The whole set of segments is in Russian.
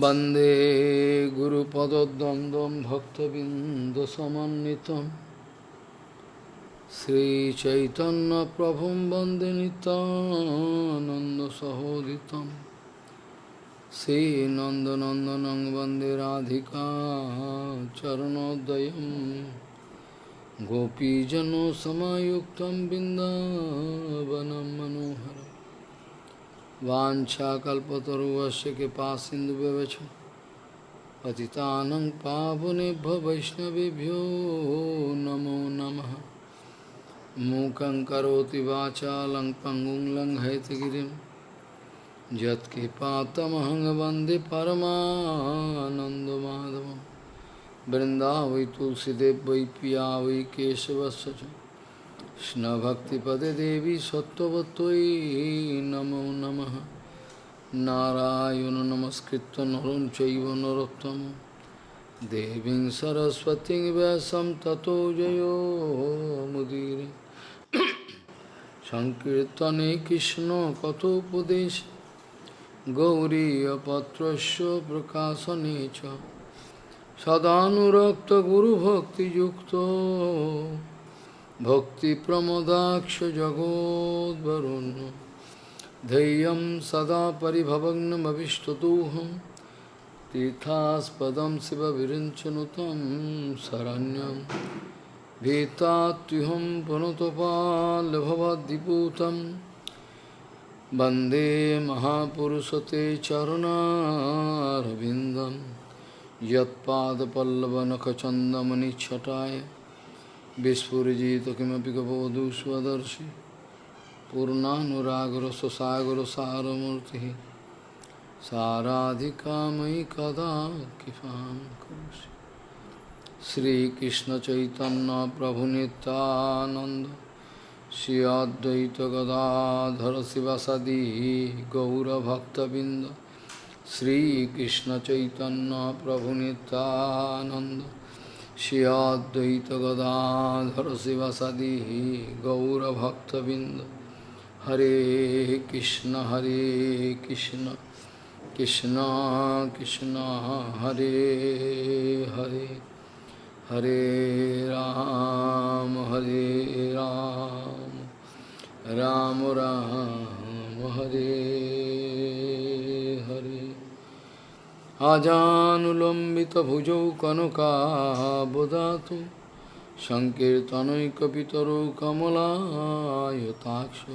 वन्दे गुरुपदद्वन्द्वं भक्तबिन्दसमन्वितं श्रीचैतन्यप्रभुं वन्दे नितानन्दसहोदितं श्रीनन्दनन्दनं वन्दे राधिका चरणोदयं गोपीजनसमायुक्तं बिन्दावनं मनोहरम् वाञ्छाकल्पतरुवस्य कृपा सिन्धुव्यवच पतितानं पावनेभ्यो वैष्णवभ्यो नमो नमः। मूकं करोति वाचालं पङ्गुं लङ्घयतगिरिं। यत्कृपातमहं वंदे परमानन्दमाधवं। वृन्दावै तुलसीदेव वै पिया वै केशवस्य কৃষ্ণভক্তিপদে দেবী সত্যবতই নমো নম। নারায়ণ নমস্কৃত নরম চৈব নরোত্তম। দেবী সরস্বতী ব্যাসম ততো জয়োমুদীর সংকীর্তনে কৃষ্ণ কথোপদেশ। গৌরীপত্র প্রকাশনে সদানুরক্ত গুরুভক্তিযুক্ত। सदानुरक्तगुरुभक्तियुक्तो भक्तिप्रमदाक्ष जगोद्वरुण्य धैर्यं सदा परिभवग्नमभिष्टदोहं तीर्थास्पदं शिवविरिञ्चनुतं शरण्यं भीतात्युहं पुनतपाल्भवद्दिपूतं वन्दे महापुरुषते चरुणारविन्दं यत्पादपल्लवनखचन्दमनिच्छटाय विस्फुजित किमपि गबोधु स्वदर्शि पूर्णानुरागर स्वसागर सारमूर्ति साराधिका मयि कदा कृपा करोसि श्रीकृष्ण चैतन्य प्रभु नित्यानंद श्री अद्वैत गदाधर शिवसदी गौरभक्तबिंद श्रीकृष्ण चैतन्य प्रभु नित्यानंद श्री अद्वैत गदाधर शिवसदी गौरभक्तबिंद हरे कृष्ण हरे कृष्ण कृष्ण कृष्ण हरे हरे हरे राम हरे राम राम, राम हरे। Hare আজানুলম্বিতভুজৌ কনকাবদাতু সংকীর্তনৈকপিতরৌ কমলায়তাক্ষ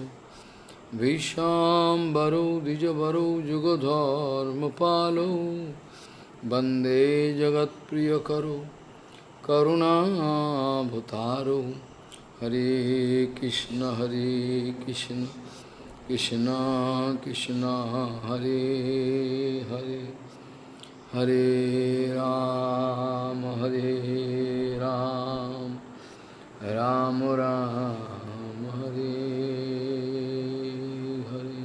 ভীষ্মাম্বরৌ দ্বিজবরৌ যুগধর্মপালৌ বন্দে জগৎপ্রিয়করৌ করুণাভূতারৌ হরে কৃষ্ণ হরে কৃষ্ণ কৃষ্ণ কৃষ্ণ, হরে Hare. Hare Ram, Hare Ram, Ram Ram, Hare Hare.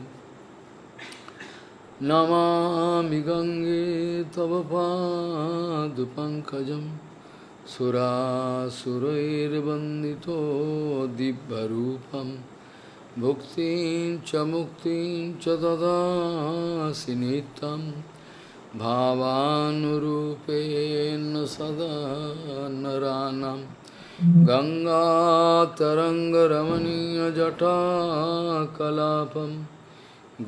Namami Gange Tava Padupankajam Sura Surairvandito Dibbarupam Bhuktin Chamuktin Chadada Sinitam भावानुरूपेण सदा नरानं गङ्गातरङ्गरमणीयजटाकलापं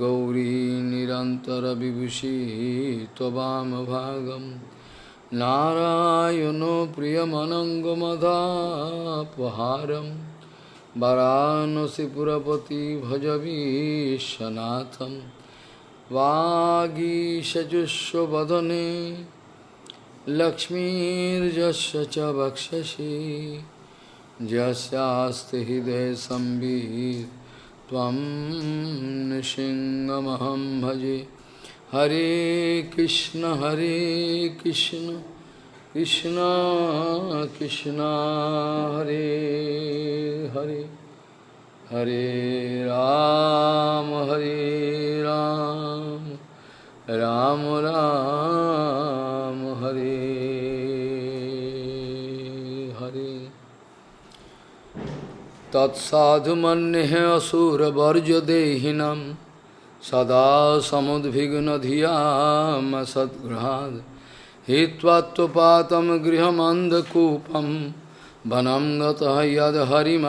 गौरी निरन्तरविभूषी त्ववामभागं नारायणो प्रियमनङ्गमदापहारं वरानसिपुरपति भजवीशनाथम्। वागीशजुष्वदने लक्ष्मीर्जस्य च वक्षसि। यस्यास्ति हृदयसंवित् त्वं नृसिंहमहं भजे। हरे कृष्ण हरे कृष्ण कृष्ण कृष्ण, हरे Hare. Hare Ram, Hare Ram, Ram Ram, Hare Hare. Tat sadhu mannehe asura varja dehinam sada सदा समुद्विग्नधियाम सद्गृहाद् हित्वात्वपातं गृहमन्धकूपं वनं गतः यद्हरिमाश्रयेत्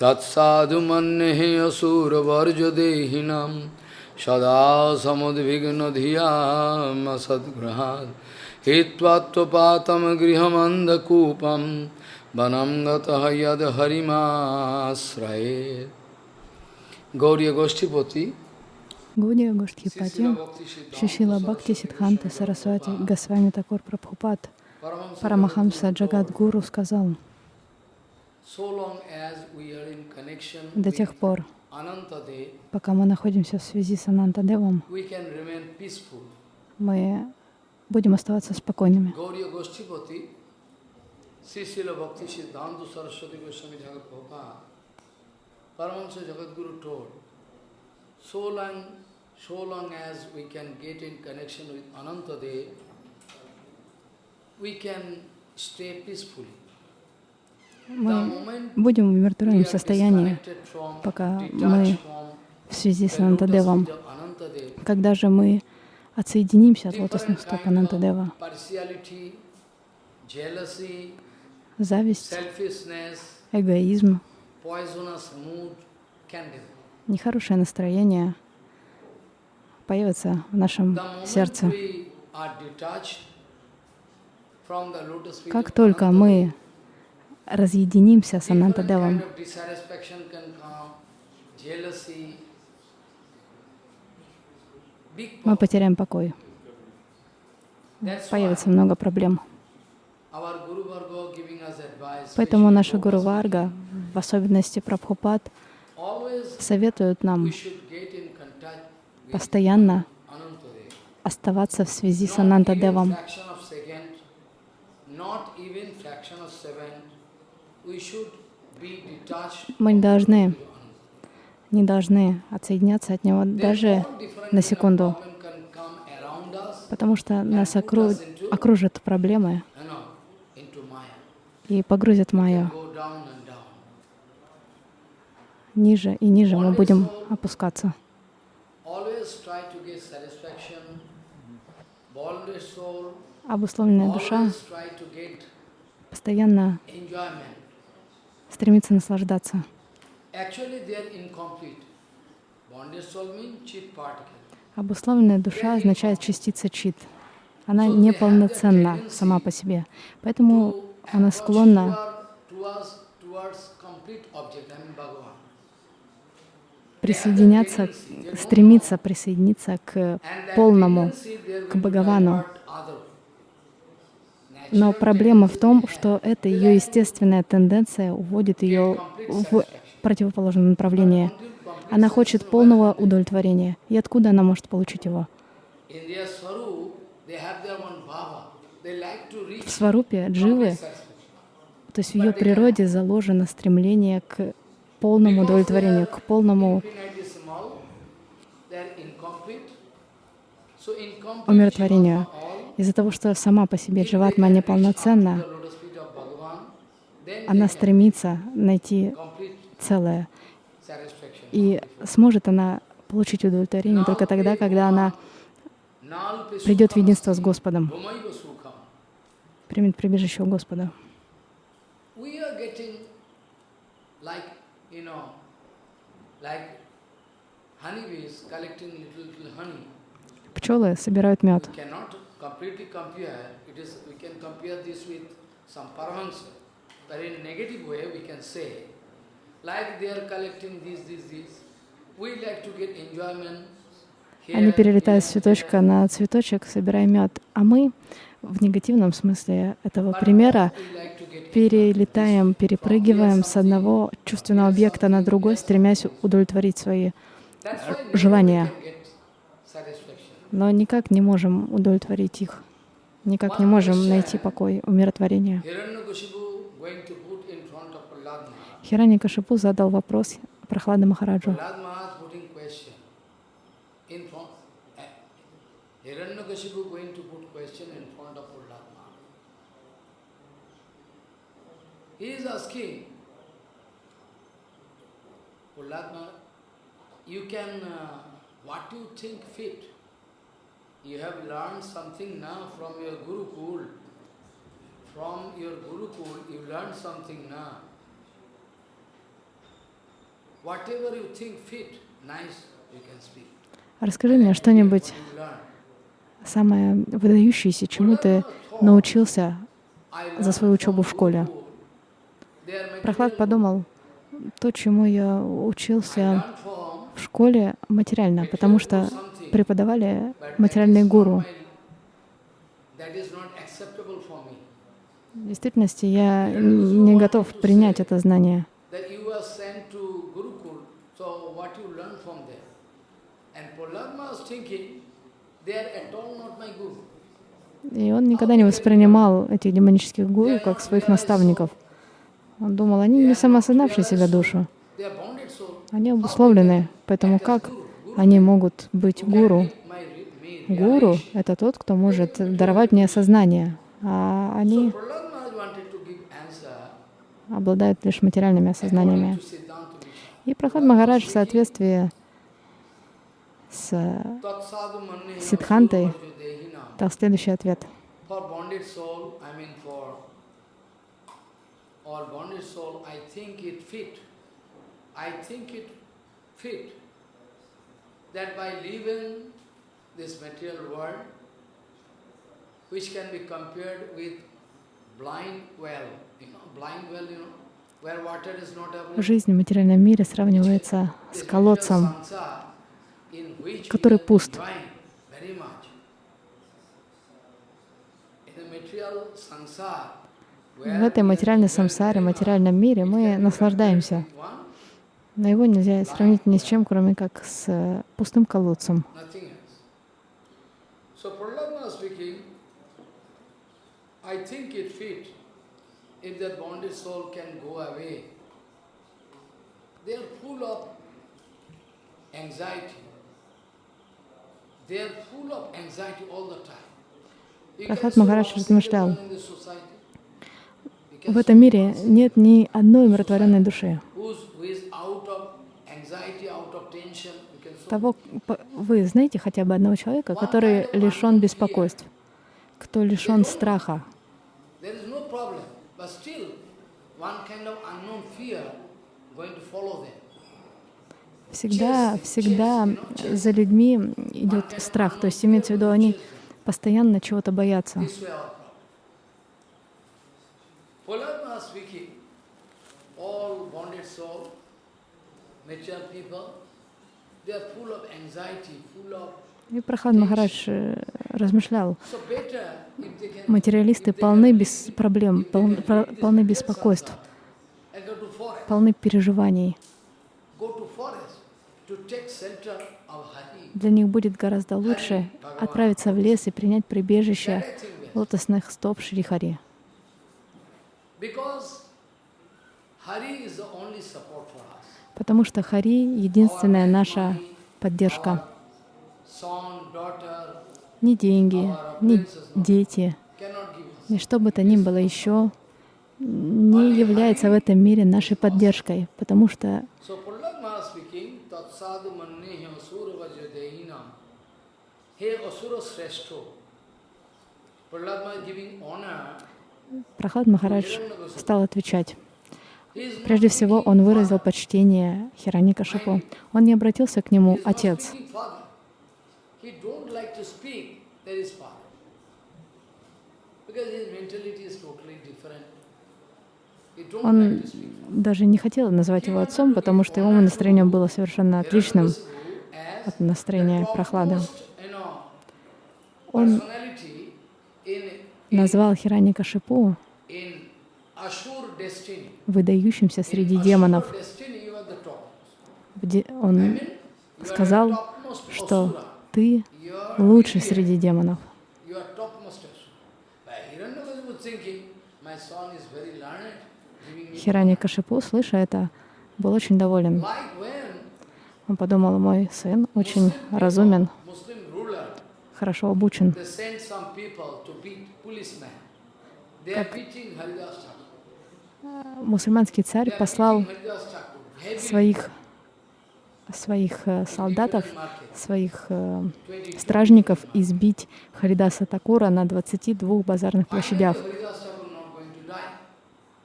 तत्साधु मन्ये असुरवर्जदेहिनां सदा समुद्विग्नधियाम सद्गृहाद् हित्वात्वपातं गृहमन्धकूपं वनं गतः यद्हरिमाश्रयेत् Гаурия Гоштипати, Гаудия Гоштхипати, Шишила Бхакти Сидханта Сарасвати Госвами Такур Прабхупад, Парамахамса Джагат Гуру сказал, до тех пор, пока мы находимся в связи с Анантадевом, мы будем оставаться спокойными. So long, so long as we can get in connection with Anantadev, we can stay peacefully. The Мы будем в are состоянии, пока мы в связи с Анантадевом. Когда же мы отсоединимся от лотосных стоп Анантадева, зависть, эгоизм, нехорошее настроение появится в нашем сердце. we are detached from the lotus feet Как только мы разъединимся с Анантадевом, мы потеряем покой. Появится много проблем. Поэтому наши Гуру Варга, в особенности Прабхупад, советуют нам постоянно оставаться в связи с Анантадевом. fraction of second, not even fraction of second, we should be detached Мы не должны, не должны отсоединяться от него даже на секунду, потому что нас окру- окружат проблемы и погрузят down. Ниже и ниже мы будем опускаться. Always try to get satisfaction. Bonded soul, Обусловленная душа постоянно стремится наслаждаться. Обусловленная душа означает частица чит. Она неполноценна сама по себе. Поэтому она склонна присоединяться, стремиться присоединиться к полному, к Бхагавану. Но проблема в том, что эта ее естественная тенденция уводит ее в противоположном направлении. Она хочет полного удовлетворения. И откуда она может получить его? В сварупе дживы, то есть в ее природе заложено стремление к полному удовлетворению, к полному умиротворению. Из-за того, что сама по себе дживатма неполноценна, она стремится найти целое. И сможет она получить удовлетворение только тогда, когда она придет в единство с Господом, примет прибежище у Господа. You know, like honeybees collecting little, little honey. Пчелы собирают мед. We cannot completely compare. It is we can compare this with some paramahansa. But in negative way we can say, like they are collecting this, this, this. We like to get enjoyment. Они перелетают с цветочка на цветочек, собирая мед. А мы в негативном смысле этого примера перелетаем, перепрыгиваем с одного чувственного объекта на другой, стремясь удовлетворить свои, желания. но никак не можем удовлетворить их. Никак не можем найти покой, умиротворение. Hiranyakashipu going to put in front of Prahlad Maharaj. Хирани Кашипу задал вопрос Прохлада Махараджу. Prahlad Maharaj putting question in front. eh, Hiranyakashipu going to put question in front of Prahlad Maharaj. He is asking, Maharaj, you can, uh, what you think fit. You have learned something now from your Gurukul. From your Gurukul, you learned something now. Whatever you think fit, nice, you can speak. Расскажи мне что-нибудь самое выдающееся, чему ты научился за свою учебу в школе. Прохлад подумал, то, чему я учился в школе материально, потому что преподавали материальные гуру. В действительности я не готов принять это знание. И он никогда не воспринимал этих демонических гуру как своих наставников. Он думал, они не самосознавшие себя душу, они обусловлены, поэтому как они могут быть гуру? Гуру — это тот, кто может даровать мне сознание, а они обладают лишь материальными осознаниями. И Прохлад Махарадж в соответствии с Dehinam. дал следующий ответ. For bonded soul, I mean for all bonded soul, I think it fit. I think it fit that by living this material world, which can be compared with blind well, you know, blind well, you know, where water is not available. Жизнь в материальном мире сравнивается с колодцем, который пуст. In the material sansar, В этой материальной самсаре, материальном мире мы наслаждаемся. Но его нельзя сравнить ни с чем, кроме как с э, пустым колодцем. Прохлад Махарадж размышлял. people in this society. You can В этом мире нет ни одной умиротворенной души. Того, вы знаете хотя бы одного человека, который лишен беспокойств, кто лишен страха. Всегда, всегда за людьми идет страх. То есть имеется в виду, они постоянно чего-то боятся. Prahlad speaking, all bonded soul, mature people, they are full of anxiety, full of... И Прохлад Махарадж э, размышлял, материалисты полны без проблем, пол- полны беспокойств, полны переживаний. Для них будет гораздо лучше отправиться в лес и принять прибежище лотосных стоп Шри Хари. Because Hari is the only support for us. Потому что Хари — единственная наша поддержка. Ни деньги, ни дети, ни что бы то ни было еще не является в этом мире нашей поддержкой, потому что Прохлад Махарадж стал отвечать. Прежде всего, он выразил почтение Хираника Шипу. Он не обратился к нему «отец». Он даже не хотел называть его отцом, потому что его настроение было совершенно отличным от настроения know, Он назвал Хираника Шипу in Ashur destiny. выдающимся среди демонов. Он сказал, что ты лучший среди демонов. You are topmost Asura. But Hiranyakasipu thinking, my son is very learned, giving me Хираника Шипу, слыша это, был очень доволен. Он подумал, мой сын очень разумен, хорошо обучен. Мусульманский царь послал своих своих э, солдатов, своих э, 20 стражников избить Харидаса Такура на 22 базарных площадях.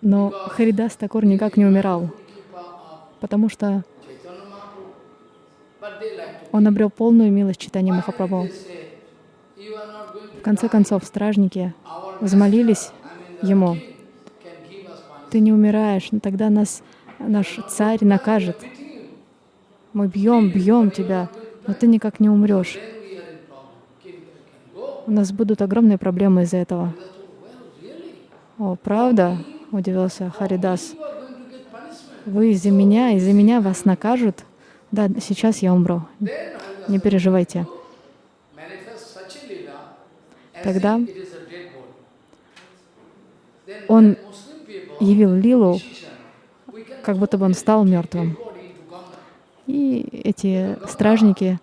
Но Харидас Такур никак не умирал, потому что он обрел полную милость читания Махапрабху. they say, "You are not going to В конце концов, стражники взмолились ему, king can give us punishment." «Ты не умираешь, но тогда нас наш царь накажет. Мы бьем, бьем тебя, но ты никак не умрешь. У нас будут огромные проблемы из-за этого». «О, правда?» — удивился Харидас. «Вы из-за меня, из-за меня вас накажут? Да, сейчас я умру. Не переживайте». manifest such a lila as Тогда он явил лилу, как будто бы он стал мертвым. И эти стражники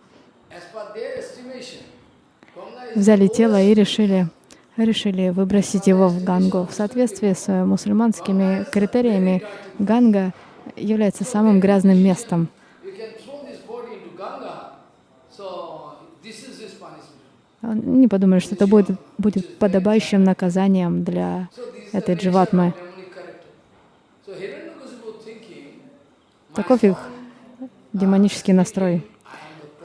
взяли тело и решили, решили выбросить его в Гангу. В соответствии с мусульманскими критериями, Ганга является самым грязным местом. you can throw this body into Ganga. So this is his punishment. Не подумали, что это будет, будет подобающим наказанием для этой дживатмы. Таков их демонический настрой,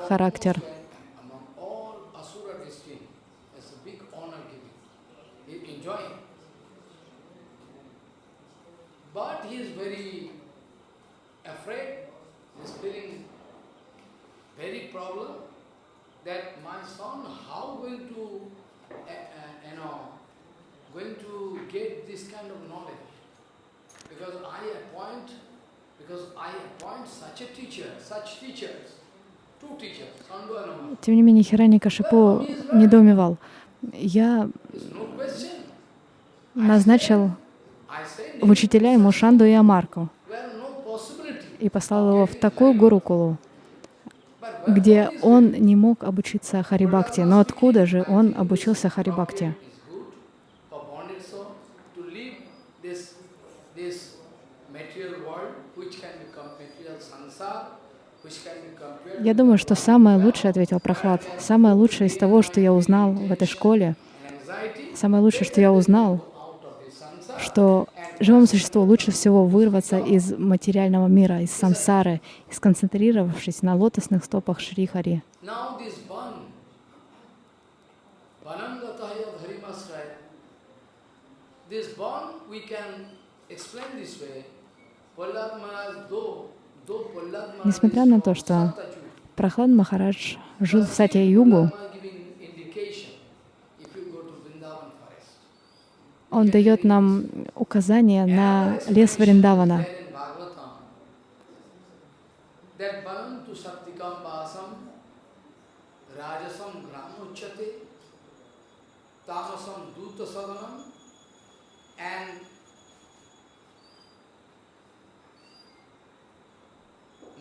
характер. man among all asura destiny. That's a big honor giving. He enjoying. But he is very afraid. He's feeling very problem that my son, how going to, uh, uh, you know, going to get this kind of knowledge? Because I appoint, because I appoint such a teacher, such teachers, two teachers. Тем не менее, Хирани Кашипу недоумевал. Я назначил в учителя ему Шанду и Амарку и послал его в такую гурукулу, где он не мог обучиться Харибакти. Но откуда же он обучился compared Я думаю, что самое лучшее, ответил Прохлад, самое лучшее из того, что я узнал в этой школе, самое лучшее, что я узнал, что живому существу лучше всего вырваться из материального мира, из сансары, и сконцентрировавшись на лотосных стопах Шри Хари. Now this ban, banangataya dharimasraya, this ban we can explain this way. Prahlad Maharaj, though, though Prahlad Maharaj Несмотря на то, что Прохлад Махарадж жил в Сатья-Югу, Prahlad giving indication if you go to Vrindavan forest. Он дает нам указание на лес Вриндавана.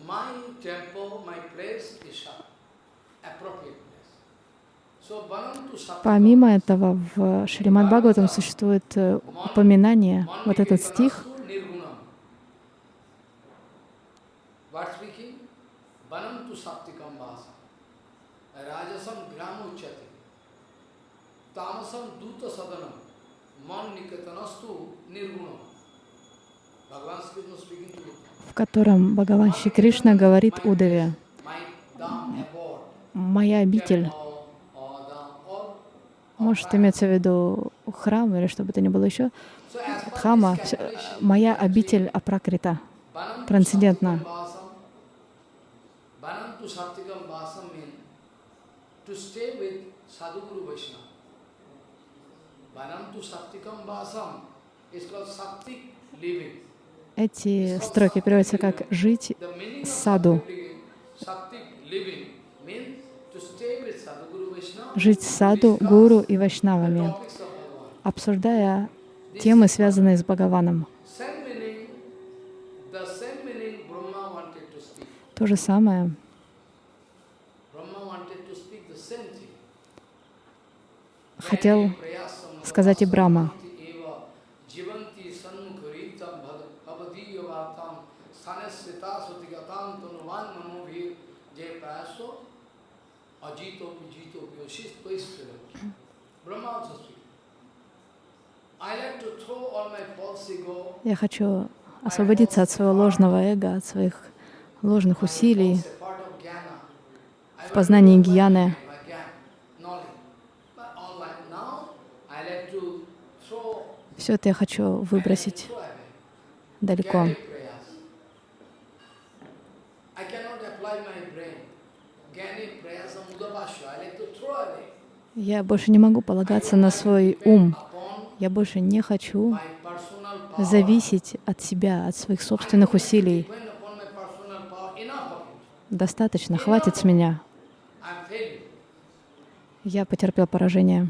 My temple, my place is appropriate place. So banam to sattikam Помимо этого, в Шримад Бхагаватам существует э, упоминание, вот этот стих, в котором Бхагаван Шри Кришна говорит Удаве. «Моя обитель» Or, or dham, or может иметься в виду храм или что бы то ни было еще, Дхама, моя обитель апракрита, трансцендентна. Эти строки переводятся как «жить саду». Жить саду, гуру и вайшнавами, обсуждая темы, связанные с Бхагаваном. То же самое хотел сказать и Брахма. Я хочу освободиться от своего ложного эго, от своих ложных усилий в познании гьяны. Все это я хочу выбросить далеко. Я больше не могу полагаться на свой ум. Я больше не хочу зависеть от себя, от своих собственных усилий. Достаточно, хватит с меня. Я потерпел поражение.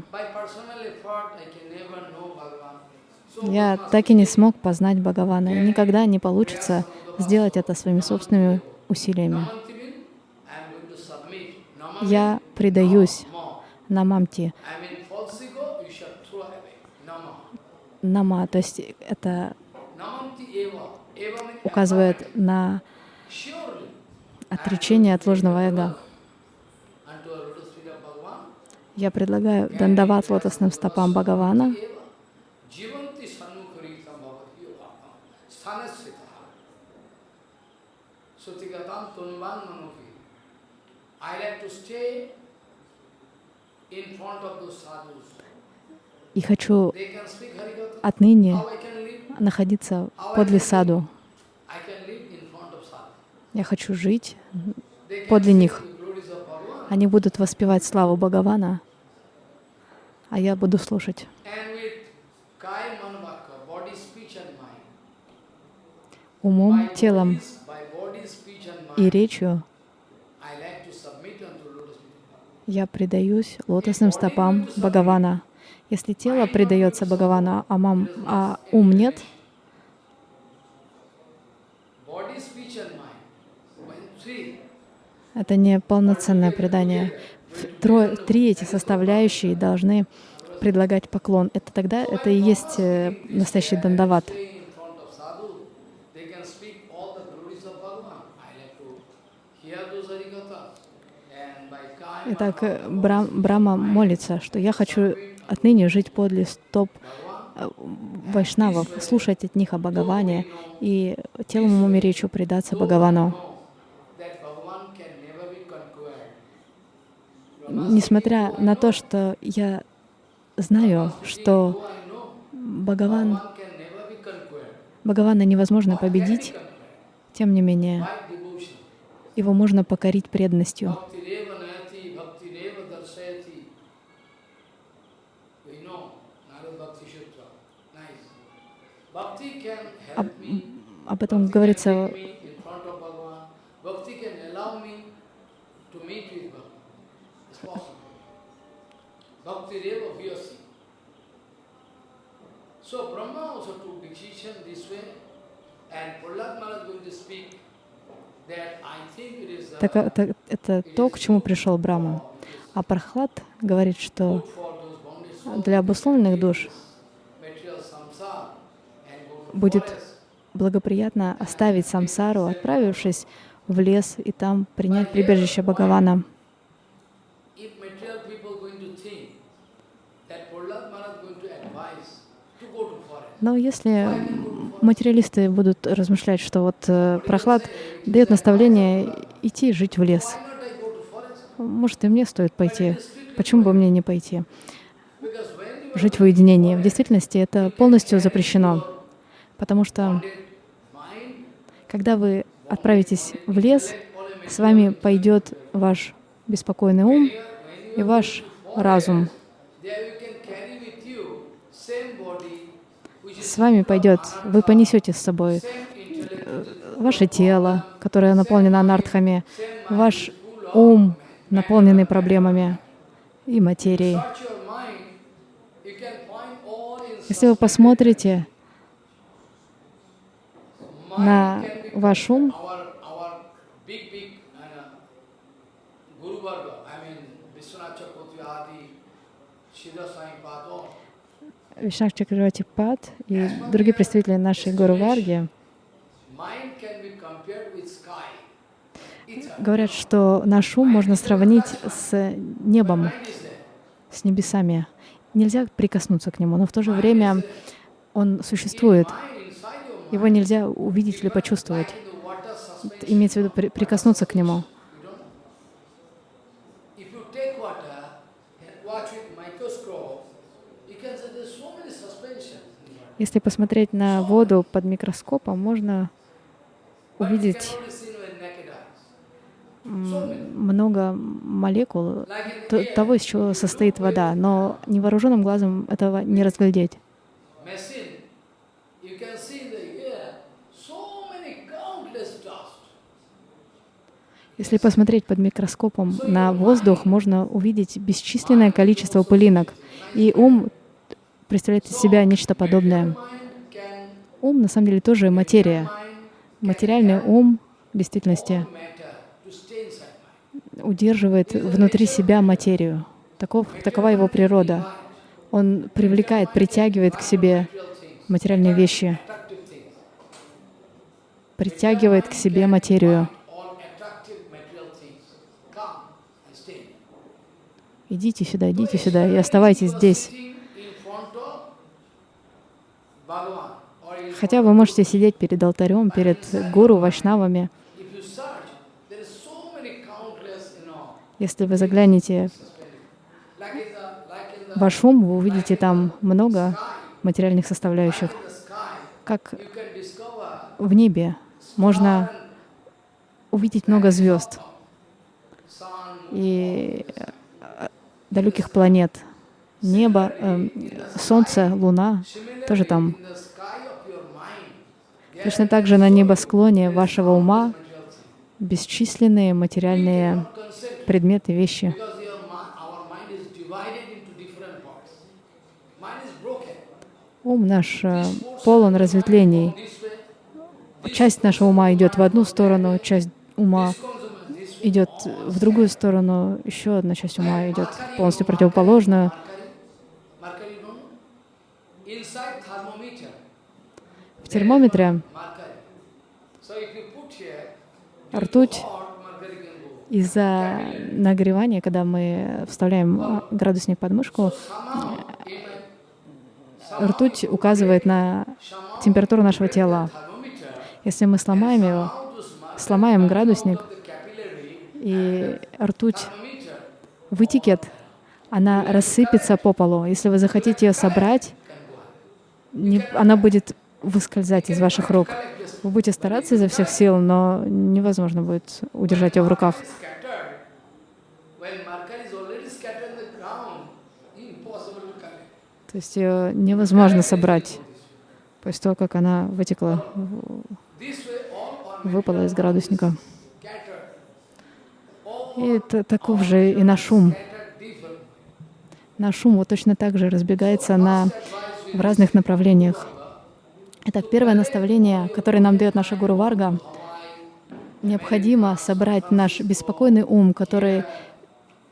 Я так и не смог познать Бхагавана. Никогда не получится сделать это своими собственными усилиями. Я предаюсь more. Нама, то есть это указывает на отречение от ложного эго. Я предлагаю дандават лотосным стопам Бхагавана. I like to stay in front of those sadhus. И хочу отныне находиться подле саду. Я хочу жить подле них. Они будут воспевать славу Бхагавана, а я буду слушать. Умом, телом и речью я предаюсь лотосным стопам Бхагавана. Если тело предается Бхагавану, а, мам, а ум нет, это не полноценное предание. Трое, три эти составляющие должны предлагать поклон. Это тогда это и есть э, настоящий дандават. Итак, э, Брам- Брама молится, что я хочу отныне жить подле стоп э, вайшнавов, слушать от них о Бхагаване и телом, и речью предаться Бхагавану. Несмотря на то, что я знаю, что Бхагаван. Бхагавана невозможно победить, тем не менее, его можно покорить преданностью. Bhakti reva nayati, bhakti reva darshayati. We know, Narad Bhakti Sutra. Nice. Bhakti can help me. Об этом Bhakti говорится can make me in front of Bhagavan. Bhakti can allow me to meet with Bhagavan. It's possible. Bhakti reva vyasi. So Brahma also took decision this way, and Prahlad Maharaj is going to speak that I think it is uh, Так, это, это то, к чему пришел Брама. А Прахлад говорит, что для обусловленных душ material samsara and go to будет благоприятно оставить самсару, отправившись в лес и там принять прибежище Бхагавана. Но если материалисты будут размышлять, что вот э, Прохлад дает наставление идти жить в лес, может и мне стоит пойти, почему бы мне не пойти? Жить в уединении. В действительности это полностью запрещено, потому что когда вы отправитесь в лес, с вами пойдет ваш беспокойный ум и ваш разум. С вами пойдет, вы понесете с собой intellect, ваше тело, которое наполнено анартхами, ваш ум, наполненный проблемами и материей. Если вы посмотрите на mind can be ваш ум, our our big big uh, Guru Varga, I mean Vishwanath Chakravarti Adi, Siddha Sai Pado, Вишнах Чакравати Пад и другие представители нашей Гуру Варги. Говорят, что наш ум можно сравнить с небом, с небесами. Нельзя прикоснуться к нему, но в то же время он существует. Mind inside your mind, Его нельзя увидеть или почувствовать. Имеется в виду при- прикоснуться к нему. Если посмотреть на воду под микроскопом, можно увидеть много молекул того, из чего состоит вода, но невооруженным глазом этого не разглядеть. machine, you can see in the air so many countless dust. Если посмотреть под микроскопом на воздух, можно увидеть бесчисленное количество пылинок. И ум представляет из себя нечто подобное. Ум на самом деле тоже материя. Материальный ум в действительности удерживает внутри себя материю. Таков, такова его природа. Он привлекает, притягивает к себе материальные вещи, притягивает к себе материю. All attractive material things come and stay. Идите сюда, идите сюда и оставайтесь здесь. Хотя вы можете сидеть перед алтарем, перед гуру, вайшнавами. Если вы заглянете в ваш ум, вы увидите там много материальных составляющих. Как в небе можно увидеть много звезд и далеких планет. Небо, эм, солнце, луна тоже там. Точно так же на небосклоне вашего ума бесчисленные материальные предметы, вещи. Ум наш э, полон разветвлений. Часть нашего ума идет в одну сторону, часть ума. Идет в другую сторону, еще одна часть ума идет полностью противоположную. В термометре ртуть из-за нагревания, когда мы вставляем градусник под мышку, ртуть указывает на температуру нашего тела. Если мы сломаем его, сломаем градусник, и ртуть вытекет, она рассыпется по полу. Если вы захотите ее собрать, не- она будет выскользать из ваших рук. Вы будете стараться изо всех сил, но невозможно будет удержать ее в руках. То есть ее невозможно собрать после того, как она вытекла, выпала из градусника. И это таков же и наш ум. Наш ум вот точно так же разбегается на, в разных направлениях. Итак, первое наставление, которое нам дает наша Гуру Варга, необходимо собрать наш беспокойный ум, который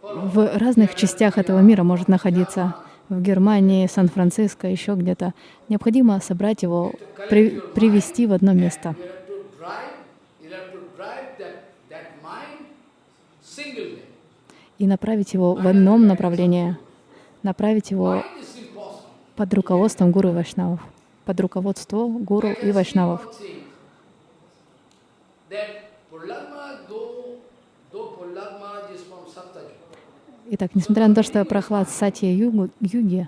в разных частях этого мира может находиться, в Германии, Сан-Франциско, еще где-то. Необходимо собрать его, при- привести в одно место. You have to drive, you have to drive that, that mind singly. И направить его в одном направлении, направить его под руководством гуру и вайшнавов, под руководство гуру и вайшнавов. Итак, несмотря на то, что Прохлад Сатья Юги,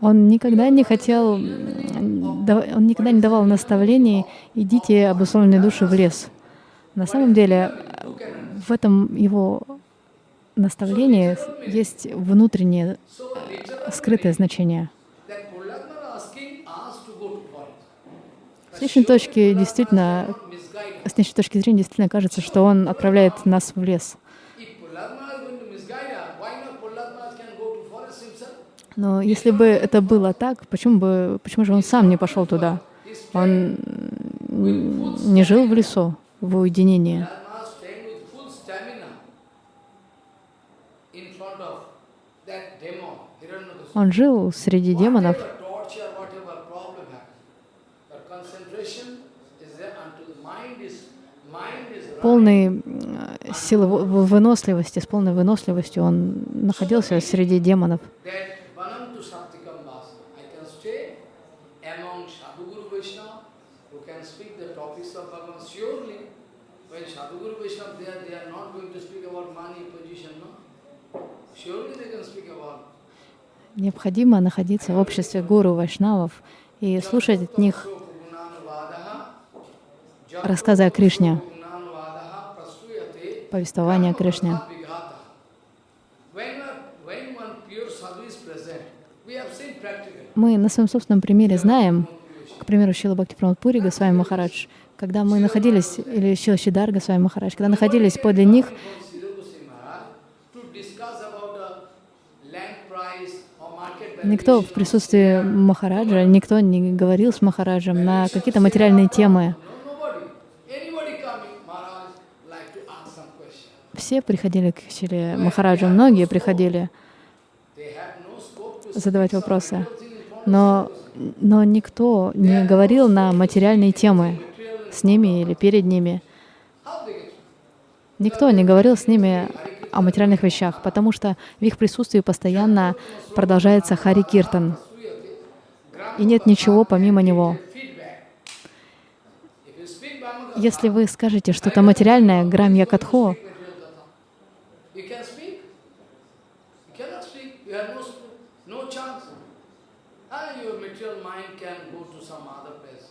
он никогда не хотел, он никогда не давал наставлений «идите, обусловленные души, в лес». На самом деле, в этом его наставлении есть внутреннее literally, скрытое значение. С личной точки действительно с нашей точки зрения действительно кажется, что он отправляет нас в лес. Но если бы это было так, почему бы, почему же он сам не пошел туда? Он не жил в лесу, в Hiranyakashipu. Он жил среди демонов, полной силы выносливости, с полной выносливостью он находился среди демонов. that Vanam to Shaktikam Vasa. I can stay among Sadhguru Vaishnava who can speak the topics of Bhagavan surely. When Sadhguru Vaishnava they are, they are not going to speak about money, position, no? Surely they can speak about Необходимо находиться в обществе гуру вайшнавов и слушать от них рассказы о Кришне, повествование о Кришне. Мы на своем собственном примере знаем, к примеру, Шила Бхакти Пури Госвами Махарадж, когда мы находились, или Шила Шидар Госвами Махарадж, когда находились подле них, никто в присутствии Махараджа, никто не говорил с Махараджем на какие-то материальные темы. Все приходили к Шиле Махараджу, многие приходили задавать вопросы. Но, но никто не говорил на материальные темы с ними или перед ними. Никто не говорил с ними о материальных вещах, потому что в их присутствии постоянно продолжается Хари Киртан, и нет ничего помимо него. Если вы скажете что-то материальное, грамья катхо, You can speak. You cannot speak. You have no, sp- no chance. And your material mind can go to some other place.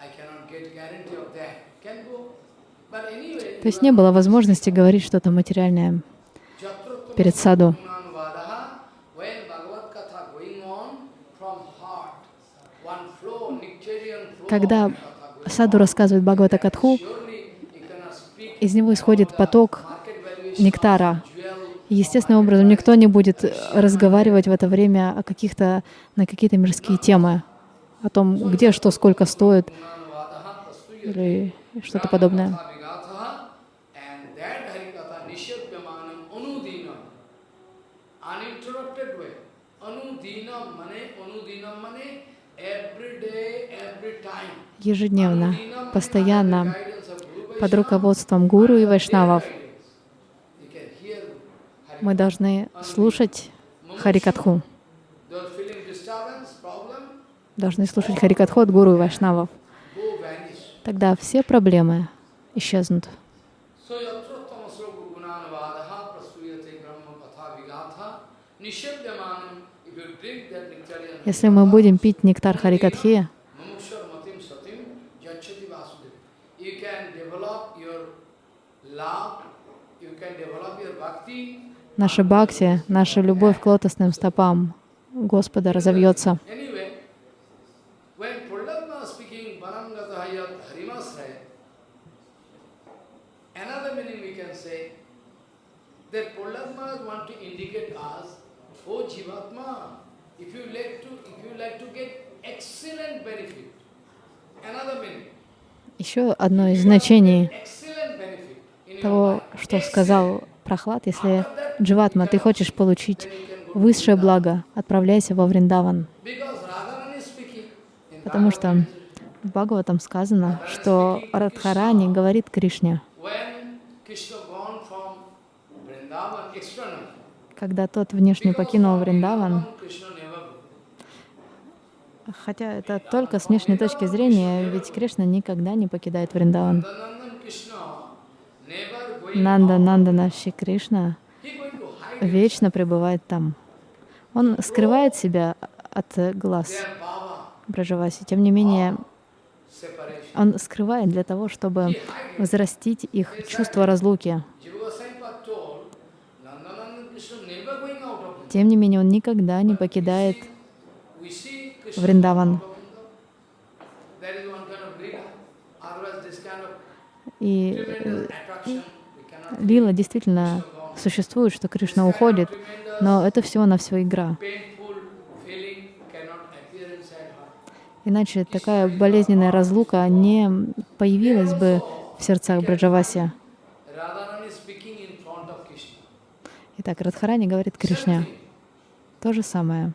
I cannot get guarantee of that. Can go. But anyway, то есть не было возможности говорить что-то материальное перед саду. Когда саду рассказывает Бхагавата Катху, из него исходит поток нектара. естественным образом никто не будет разговаривать в это время о каких-то, на какие-то мирские темы, о том, где что, сколько стоит или что-то подобное. Ежедневно, постоянно, под руководством гуру и вайшнавов мы должны слушать Харикатху, должны слушать Харикатху от гуру и вайшнавов. Тогда все проблемы исчезнут. Если мы будем пить нектар Харикатхи, Mamukshar matim satim jachati vasudeva. You can develop your love, you can develop your bhakti. Наша бхакти, наша любовь к лотосным стопам Господа разовьется. Anyway, when Prahlad speaking Vanangata Hayat Harimasraya, another meaning we can say that Prahlad want to indicate us, oh Jivatma, if you like to if you like to get excellent benefit, another meaning. Еще одно из значений excellent benefit in your того, что сказал Прохлад, если Дживатма, ты хочешь получить высшее благо, отправляйся во Вриндаван. Потому что в Бхагаватам сказано, что Радхарани говорит Кришне, когда тот внешне покинул Вриндаван, хотя это только с внешней точки зрения, ведь Кришна никогда не покидает Вриндаван. Нанда Нандана Шри Кришна вечно пребывает там. Он скрывает себя от глаз Браджаваси. Тем не менее, он скрывает для того, чтобы взрастить их чувство разлуки. Тем не менее, он никогда не покидает Вриндаван. И лила действительно существует, что Кришна уходит, но это всего на все игра. Иначе такая болезненная разлука не появилась бы в сердцах Браджаваси. Итак, Радхарани говорит Кришне то же самое.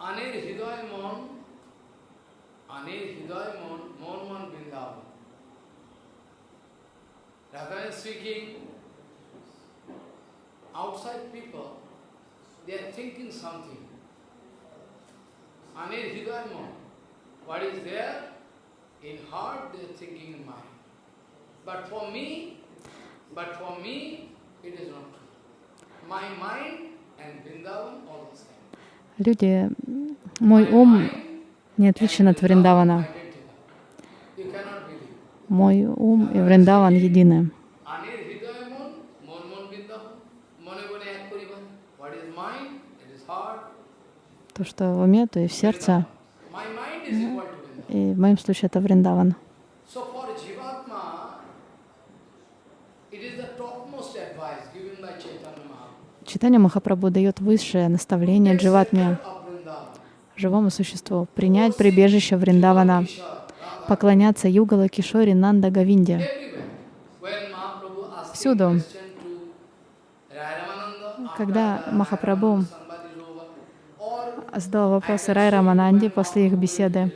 Anir Hidayamon, Anir Hidayamon, Mon Man speaking, outside people, they are thinking something. Anir Hidayam, what is there in heart, they are thinking in mind. But for me, but for me, it is not true. My mind and Vrindavan all the same. Люди, мой ум не отличен от Вриндавана. Мой ум и Вриндаван едины. То, что в уме, то и в сердце. И в моем случае это Вриндаван. Читание Махапрабху дает высшее наставление Дживатме, живому существу, принять прибежище Вриндавана, поклоняться Югала Кишори Нанда Гавинде. Всюду. Когда Махапрабху or задал вопросы Рай Рамананде после их беседы,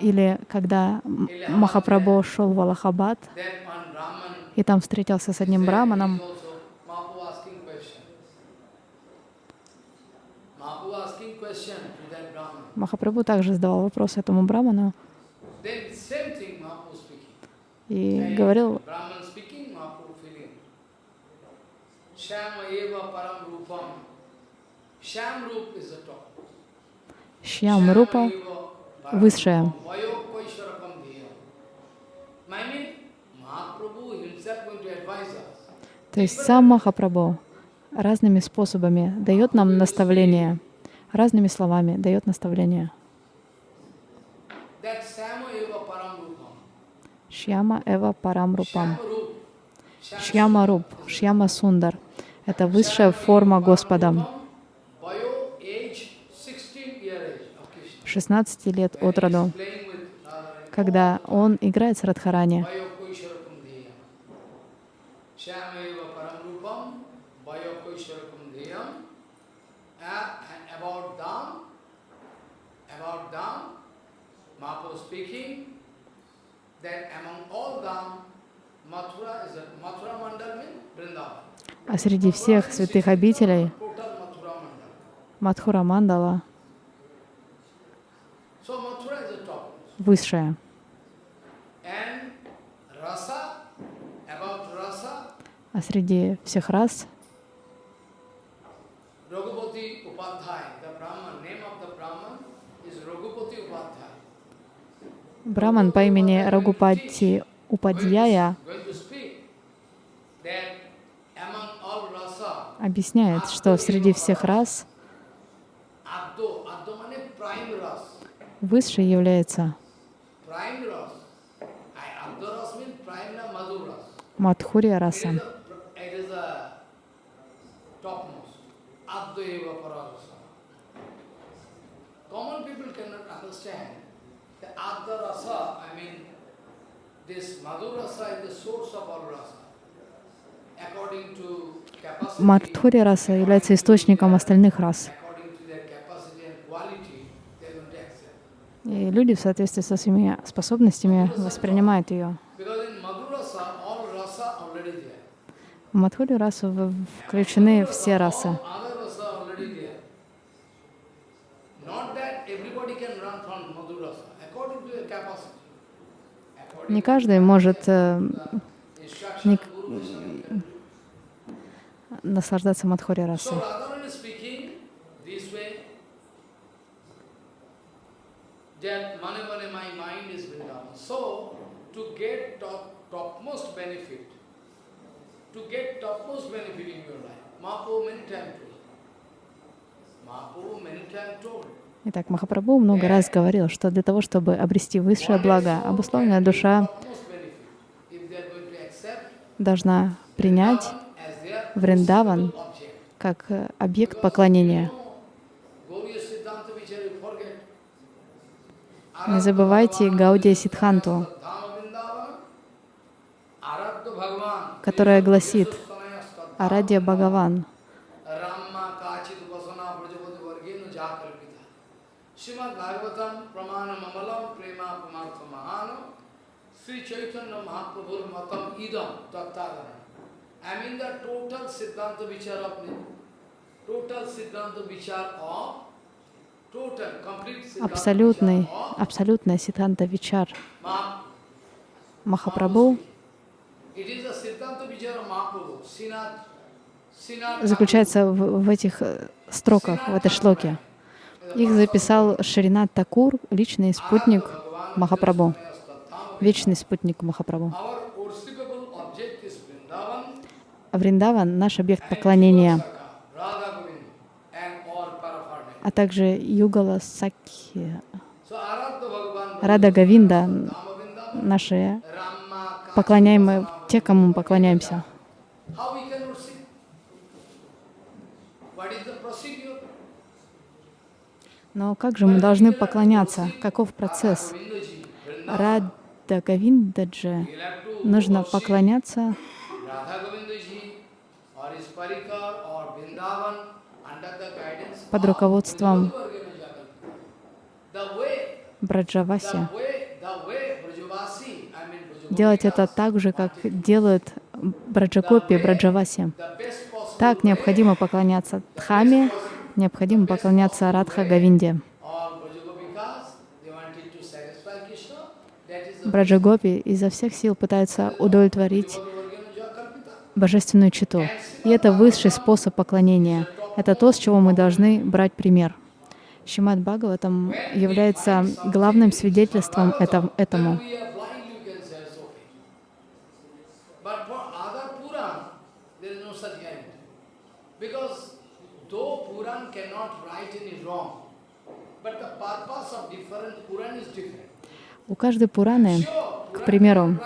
или когда Махапрабху шел в Аллахабад, и там встретился с одним браманом. Махапрабху также задавал вопрос этому браману и говорил. Shama eva param rupam. Sham rup is the top. Шьям Рупа высшая. То есть сам Махапрабху разными способами дает нам наставление, разными словами дает наставление. Шьяма Эва Парам Рупам. Шьяма Руп, Шьяма Сундар. Это высшая форма Господа. 16 лет от роду, когда он играет с Радхарани. А среди всех святых обителей. Мадхура Мандала So Mathura is the top. высшая. And rasa, about rasa, А среди всех рас Raghupati Upadhyay, the Brahman, name of the Brahman is Raghupati Upadhyay. Браман по имени Рагупати Упадьяя объясняет, что среди всех рас высшей является to capacity, Мадхурия раса является источником остальных рас. И люди в соответствии со своими способностями воспринимают ее. Rasa, according to their capacity. According Не каждый может э, не- наслаждаться Мадхурия So расой. Radharani speaking this way, that mane mane my mind is Vrindavan. So to get top, topmost benefit, to get topmost benefit in your life, Mahaprabhu many times told. Mahaprabhu many times told. Итак, Махапрабху много раз говорил, что для того, чтобы обрести высшее благо, обусловленная душа должна принять Вриндаван как э, объект поклонения. Не забывайте Гаудия Сидханту, которая гласит «Арадья Бхагаван». Абсолютный, абсолютная Ситанта Вичар Махапрабху It is the Siddhanta Vichar of Mahaprabhu, Srinath, Srinath заключается в, в этих э, строках, в этой шлоке. Их записал Шринат Такур, личный спутник Махапрабху, вечный спутник Махапрабху. Вриндаван — наш объект поклонения, а также Югала Сакхи, Рада Гавинда, наши поклоняемые, те, кому мы поклоняемся. How we can worship? What is the procedure? Но как же мы должны поклоняться? Каков процесс? Рада to нужно поклоняться под руководством Браджаваси. Делать это так же, как делают Браджакопи и Браджаваси. Так необходимо поклоняться Дхаме, необходимо поклоняться Радха Гавинде. Браджагопи изо всех сил пытаются удовлетворить божественную читу. И это высший способ поклонения. Это то, с чего мы должны брать пример. Шимат Бхагаватам является главным свидетельством этом- этому. We are blind, you can say, it's okay. But for other Puran, there is no such guarantee. Because though Puran cannot write any wrong, but the purpose of different Puran is different. У каждой Пураны, к примеру,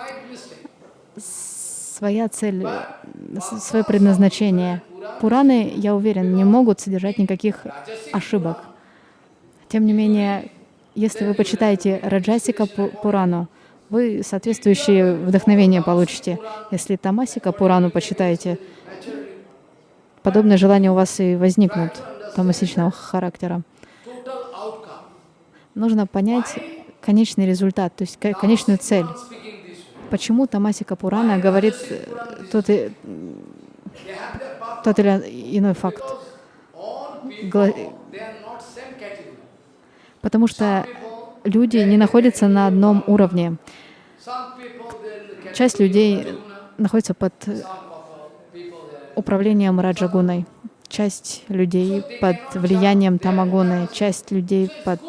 своя цель, свое предназначение. Пураны, я уверен, не могут содержать никаких ошибок. Тем не менее, если вы почитаете Раджасика Пу- Пурану, вы соответствующее вдохновение получите. Если Тамасика Пурану почитаете, подобные желания у вас и возникнут тамасичного характера. Нужно понять конечный результат, то есть ко- конечную цель. Почему Тамасика Пурана говорит э, тот, тот или иной факт? Потому что люди не находятся на одном уровне. Часть людей находится под управлением Раджагуной, часть людей под влиянием Тамагуны, часть людей под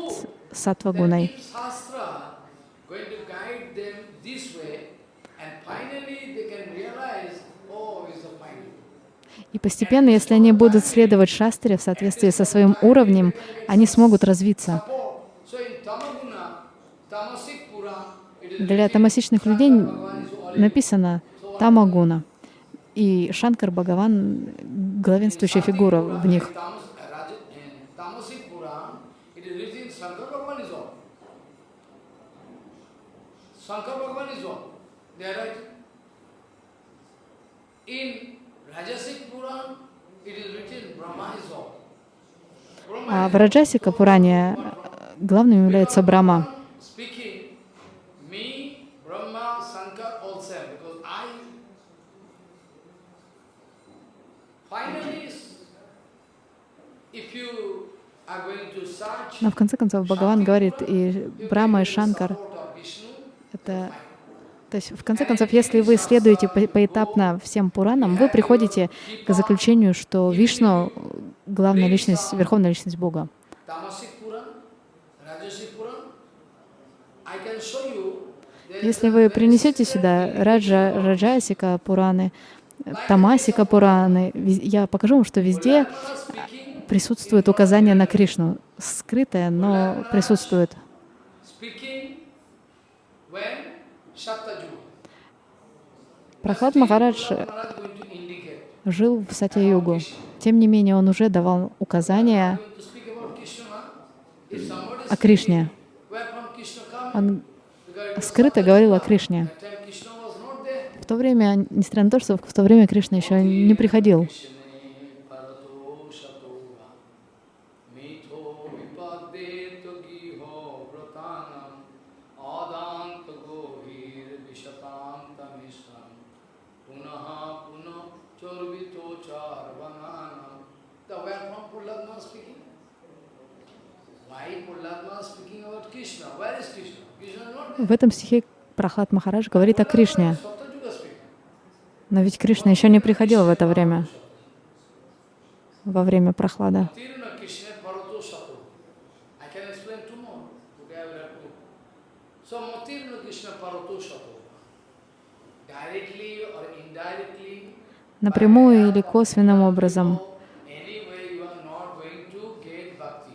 Сатвагуной. Oh. И постепенно, если они будут следовать шастре в соответствии со своим уровнем, они смогут развиться. Для тамасичных людей написано Тамагуна. И Шанкар Бхагаван — главенствующая фигура в них. Tamas, Raja- in Tamasic Puran, it is written Shankar Bhagavan is all. Shankar Bhagavan is all. They are right. In Rajasic Puran, it is written Brahma is all. А в Раджасика Пуране э, главным является search Но в конце концов Бхагаван говорит, и Брахма, и Шанкар это... То есть, в конце концов, если вы следуете по- поэтапно всем Пуранам, вы приходите к заключению, что Вишну — главная личность, верховная личность Бога. Если вы принесете сюда Раджа, Раджасика Пураны, Тамасика Пураны, я покажу вам, что везде присутствует указание на Кришну. Скрытое, но присутствует. Прохлад Махарадж жил в Сатя-югу. Тем не менее, он уже давал указания о Кришне. Он скрыто говорил о Кришне. В то время, несмотря на то, что в то время Кришна еще не приходил. В этом стихе Прохлад Махарадж говорит о Кришне. Но ведь Кришна еще не приходил в это время, во время Прохлада. Tiruna Krishna Parato Sato. I can explain tomorrow. Today I will have to. So Matiruna Krishna Parato Sato. Directly or indirectly, Напрямую или косвенным образом, anyway you are not going to get bhakti.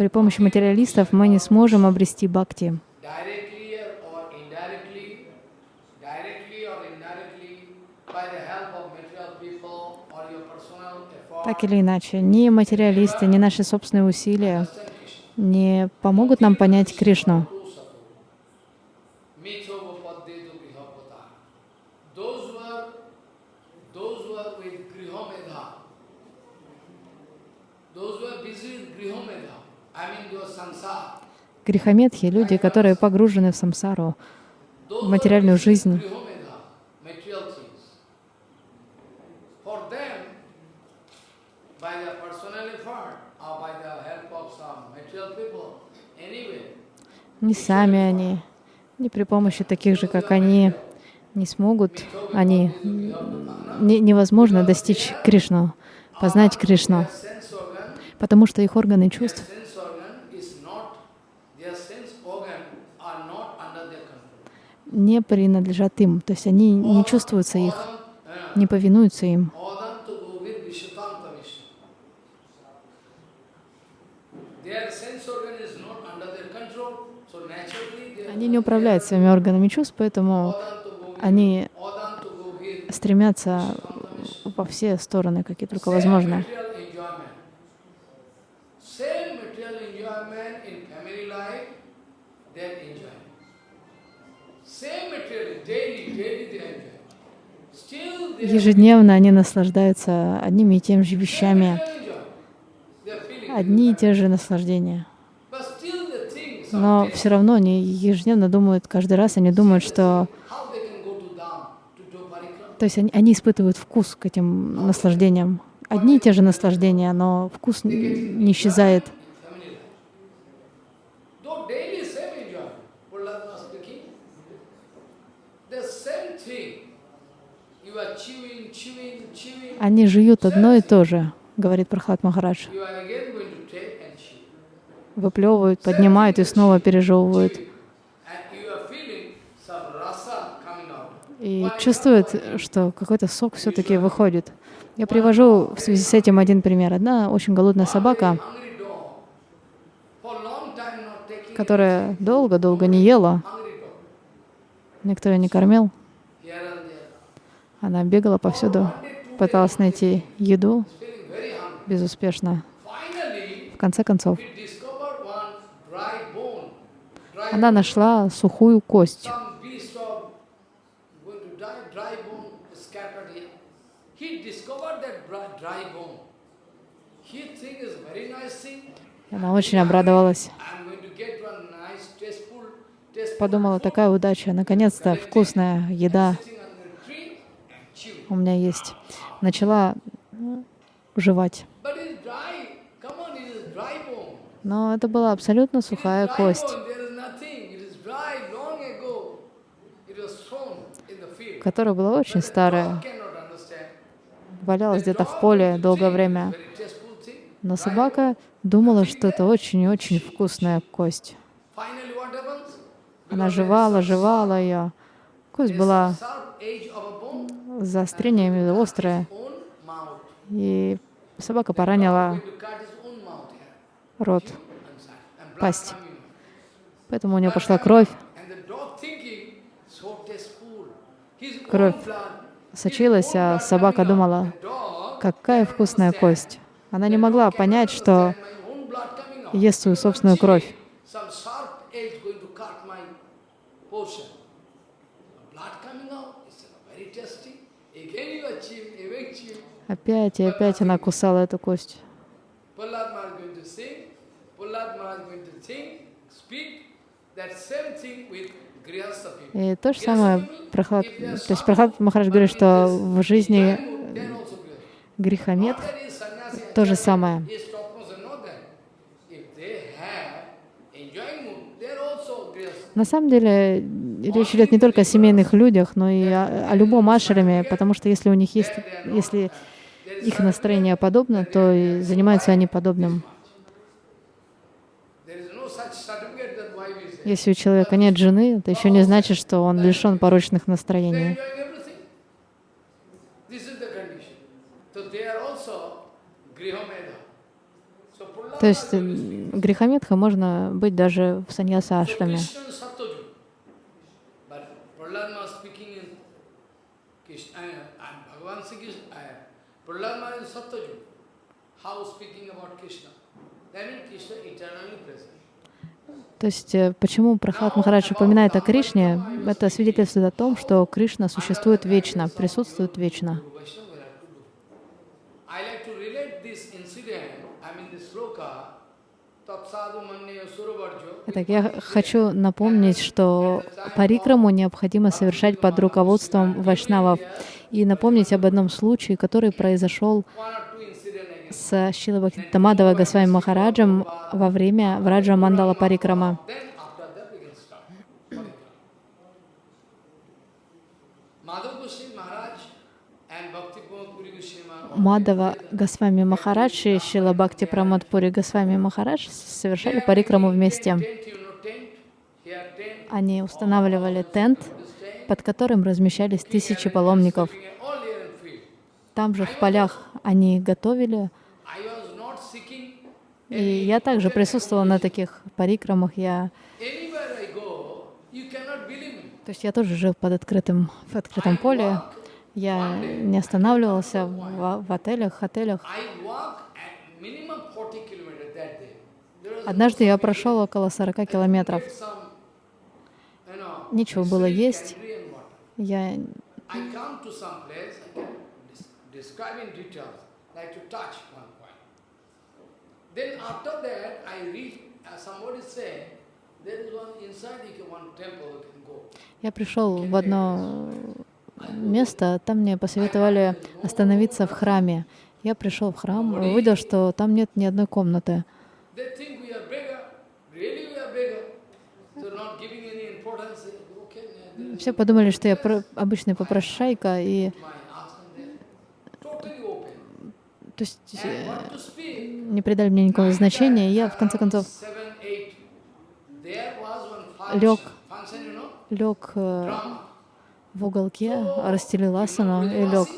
При помощи материалистов мы не сможем обрести бхакти. Так или иначе, ни материалисты, ни наши собственные усилия не помогут нам понять Кришну. Mithovapaddetu grihapata. Those who are those who are with grihomedha, those who are busy with grihomedha, I mean your samsara, Грехометхи — люди, которые погружены в самсару, в материальную жизнь. Не сами они, не при помощи таких же, как они, не смогут они, не- невозможно достичь Кришну, познать Кришну, потому что их органы чувств не принадлежат им, то есть они не чувствуются их, не повинуются им. Они не управляют своими органами чувств, поэтому они стремятся во все стороны, какие только возможно. Ежедневно они наслаждаются одними и теми же вещами, одни и те же наслаждения. Но все равно они ежедневно думают, каждый раз они думают, что... То есть они, они испытывают вкус к этим наслаждениям. Одни и те же наслаждения, но вкус не исчезает. in family life. Though daily same enjoyment, Prahlad speaking, the same thing. You are chewing, chewing, chewing. Они жуют одно и то же, говорит Прохлад Махарадж. Выплевывают, поднимают и снова пережевывают. И чувствуют, что какой-то сок все-таки выходит. Я привожу в связи с этим один пример. Одна очень голодная собака, которая долго-долго не ела, никто ее не кормил. Она бегала повсюду, пыталась найти еду, безуспешно. В конце концов, она нашла сухую кость. Она очень обрадовалась. Подумала, такая удача, наконец-то вкусная еда у меня есть. Начала ну, жевать. Но это была абсолютно сухая кость, которая была очень старая, валялась где-то в поле долгое время. Но собака думала, что это очень-очень вкусная кость. Finally, what happens? Она жевала, жевала ее. Кость была Own mouth. и собака поранила рот, пасть. Поэтому у нее пошла кровь, Кровь сочилась, а собака думала, какая вкусная кость. Она не могла понять, что ест свою собственную кровь. Опять и опять она кусала эту кость. И то же самое Прохлад, то есть Прохлад Махарадж говорит, что в жизни грехомет то же самое. На самом деле речь идет не только о семейных людях, но и о, о любом ашраме, потому что если у них есть, если их настроение подобно, то и занимаются они подобным. Если у человека нет жены, это еще не значит, что он лишен порочных настроений. То есть грехометха можно быть даже в саньяса So ашраме. Krishna is Sattvajuga. But Prahlad Maharaj speaking in Krishna, uh, and Bhagavan Sri Krishna, uh, Prahlad Maharaj is Sattvajuga. How speaking about Krishna? That means Krishna eternally present. То есть э, почему Прахлад Махарадж упоминает о Кришне, это свидетельствует о том, что Кришна существует вечно, присутствует вечно. Итак, я хочу напомнить, что парикраму необходимо совершать под руководством вайшнавов и напомнить об одном случае, который произошел с Шилабхактамадова Госвами Махараджем во время Враджа Мандала Парикрама. Мадава Госвами Махарадж и Шила Бхакти Прамадпури Госвами Махарадж совершали парикраму вместе. Они устанавливали тент, под которым размещались тысячи паломников. Там же в полях они готовили, и я также присутствовала на таких парикрамах. Я, то есть я тоже жил под открытым, в открытом поле. Я не останавливался в, в отелях, отелях. I walk at minimum 40 kilometers that day. There was Однажды я прошел около 40 километров. Нечего было есть. Я. Я пришел в одно место, там мне посоветовали остановиться в храме. Я пришел в храм, увидел, что там нет ни одной комнаты. Все подумали, что я про- обычный попрошайка, и то есть э, не придали мне никакого значения. Я в конце концов Лег. лег э, в уголке, расстелил асану и лег.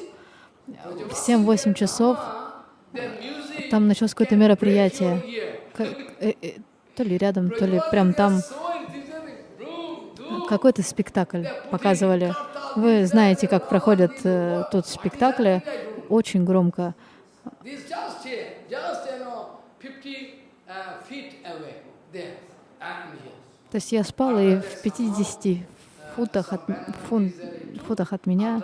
В 7-8 часов там началось какое-то мероприятие. here. К- э, э, То ли рядом, то ли прям там какой-то спектакль показывали. Вы знаете, как проходят э, тут спектакли. Очень громко. This just here, just you know, 50 feet away. There, I'm here. То есть я спал, и в 50 футах от, фун- футах от меня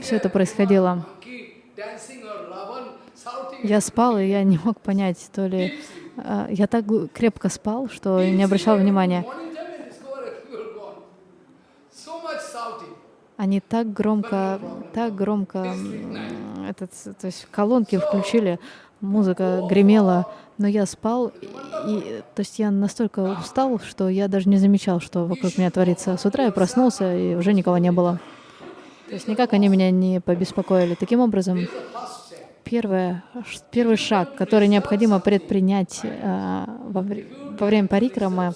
все это происходило. Я спал, и я не мог понять, то ли... э, Я так крепко спал, что не обращал внимания. Они так громко, так громко, этот, то есть колонки включили, музыка гремела, но я спал, и, то есть я настолько устал, что я даже не замечал, что вокруг меня творится. С утра я проснулся, и уже никого не было. То есть никак они меня не побеспокоили. Таким образом. Первое, первый шаг, который необходимо предпринять э, во, вре- во время парикрамы,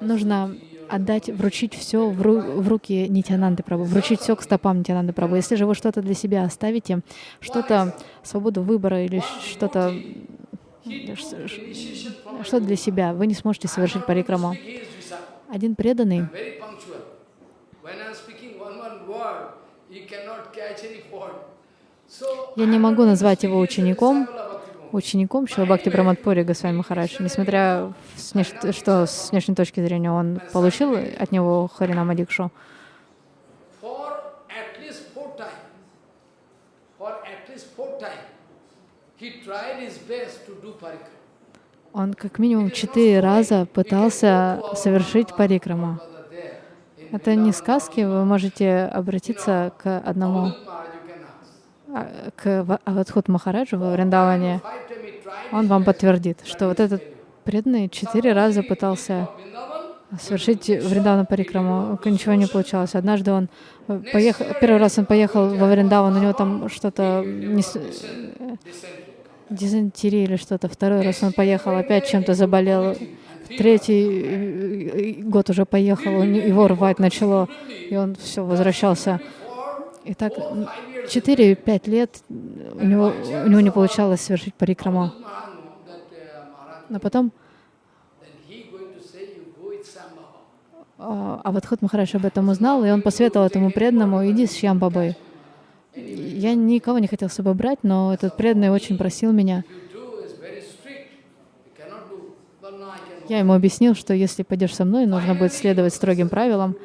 нужно отдать, вручить все в, ру- в руки Нитянанды Прабу, вручить все к стопам Нитянанды Прабу. Если же вы что-то для себя оставите, что-то, свободу выбора или что-то, что для себя, вы не сможете совершить парикраму. Один преданный, Very punctual. When I am speaking one one word, he cannot catch any fault. So я не могу назвать его учеником, учеником Шилабхакти Браматпури Госвами Махарадж, несмотря внеш- что с внешней точки зрения он получил от него Харинама Дикшу. For at least four times, for at least four times, he tried his best to do parikram. Он как минимум четыре раза пытался совершить парикраму. In Это не сказки, вы можете обратиться к одному, Maharaj, you can ask. а, к Ва- Авадхут Махараджу во Вриндаване. Он вам подтвердит, что вот этот преданный четыре раза пытался совершить Вриндавана Парикраму, ничего не получалось. Однажды он э, поехал, первый раз он поехал во Вриндаван, у него там что-то не э, дизентерия или что-то. Второй раз он поехал, опять чем-то заболел. Третий э, год уже поехал, его рвать начало, и он все возвращался. И так м, 4-5 лет у него, у него не получалось совершить парикраму. Но потом. А а Вадхут Махарадж об этом узнал, и он посоветовал этому преданному, иди с Шьямбабой. Я никого не хотел с собой брать, но этот преданный очень просил меня. Я ему объяснил, что если пойдешь со мной, нужно будет следовать строгим правилам.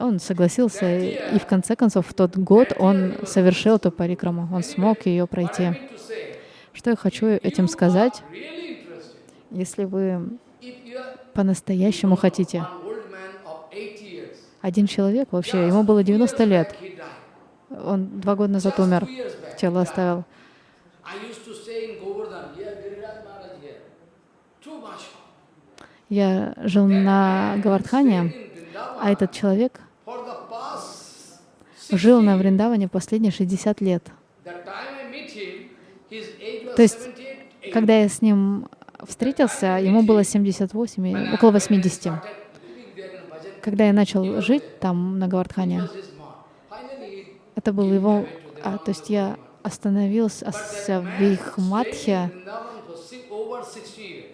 Он согласился, и в конце концов в тот год он совершил эту парикраму, он смог ее пройти. Что я хочу этим сказать? Если вы по-настоящему хотите, an old man of 80 years, один человек вообще, ему было 90 лет, он два года назад умер, тело оставил. Я жил на Гавардхане, а этот человек жил на Вриндаване последние 60 лет. То есть, 78. Когда я с ним встретился, ему было 78, и около 80. Started living there in Bhajan. Когда я начал жить там, на Гавардхане, это был его... а, то есть я остановился в их матхе, Vrindavan for si- over 60 years.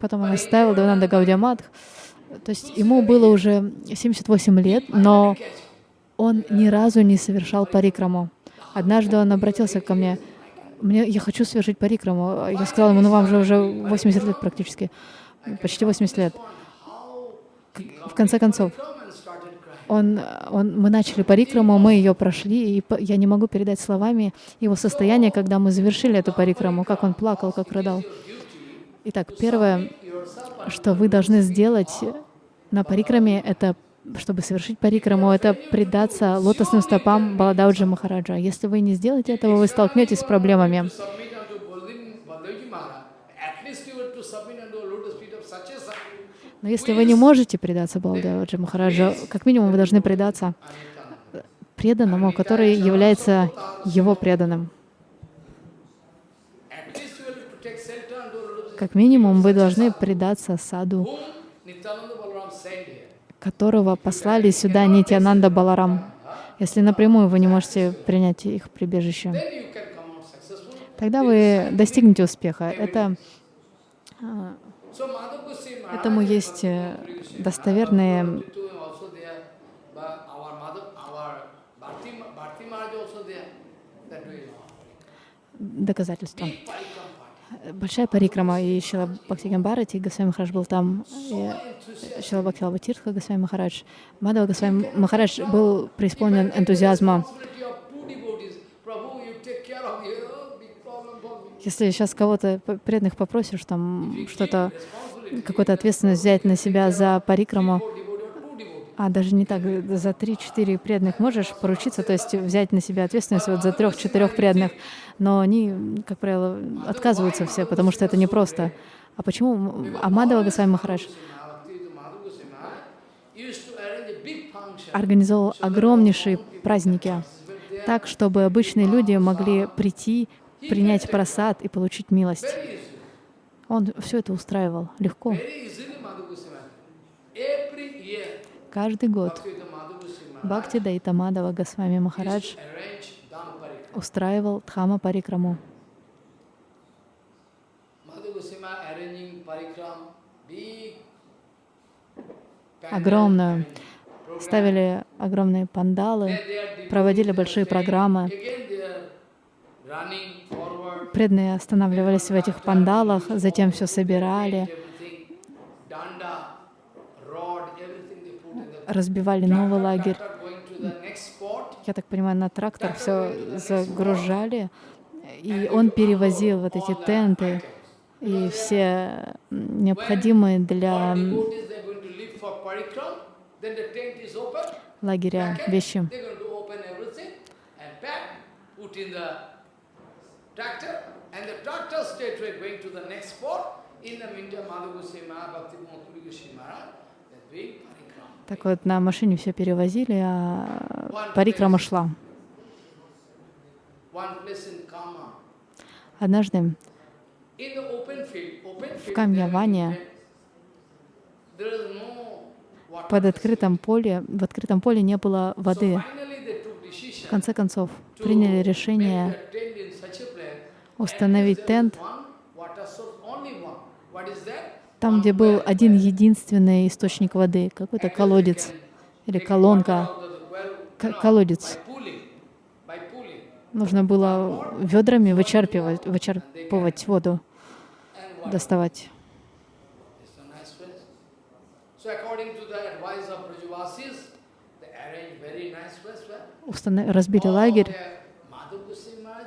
потом он оставил Давананда Гаудиаматх. То есть ему было уже 78 лет, но он ни разу не совершал парикраму. Однажды он обратился ко мне, мне, я хочу совершить парикраму. Я сказала ему, ну вам же уже 80 лет практически, почти 80 лет. В конце концов, он, он, мы начали парикраму, мы ее прошли, и я не могу передать словами его состояние, когда мы завершили эту парикраму, как он плакал, как рыдал. Итак, первое, что вы должны сделать на парикраме, это, чтобы совершить парикраму, это предаться лотосным стопам Баладауджи Махараджа. Если вы не сделаете этого, вы столкнетесь с проблемами. Но если вы не можете предаться Баладауджи Махараджа, как минимум вы должны предаться преданному, который является его преданным. At least you have to take shelter unto a lotus Как минимум вы должны предаться саду, которого послали сюда Нитянанда Баларам. Если напрямую вы не можете принять их прибежище, тогда вы достигнете успеха. Это, а, этому есть э, достоверные доказательства. Большая парикрама, и Шила Бхактиган Бхарати, Госвами Махарадж был там, и. Шила Бхактилава Тиртха, Госвами Махарадж. Мадава Госвами Махарадж был преисполнен энтузиазма. Если сейчас кого-то преданных попросишь там что-то, какую-то ответственность взять на себя за парикраму, а даже не так, за три-четыре преданных можешь поручиться, то есть взять на себя ответственность вот за трех-четырех преданных, но они, как правило, отказываются все, потому что это непросто. А почему? А Мадава Госвами Махарадж организовал огромнейшие праздники, так, чтобы обычные люди могли прийти, принять просад и получить милость. Он все это устраивал легко. Каждый год Бхакти Дайта Мадава Госвами Махарадж. Устраивал Дхама Парикраму. Огромную. Ставили огромные пандалы, проводили большие программы. Преданные останавливались в этих пандалах, затем все собирали, разбивали новый лагерь. Я так понимаю, на трактор все загружали, и он перевозил вот эти тенты и все необходимые для лагеря вещи. In the meantime, Madhu Goswami Maharaj, Bhakti Goswami Maharaj, doing. Так вот, на машине все перевозили, а парикрама шла. Однажды field, Камьяване под открытым поле, в открытом поле не было воды. В конце концов, приняли решение установить тент One water source, only one. What is that? Там, где был один единственный источник воды, какой-то колодец или колонка, колодец. Нужно было ведрами вычерпывать, вычерпывать воду, доставать. Разбили лагерь,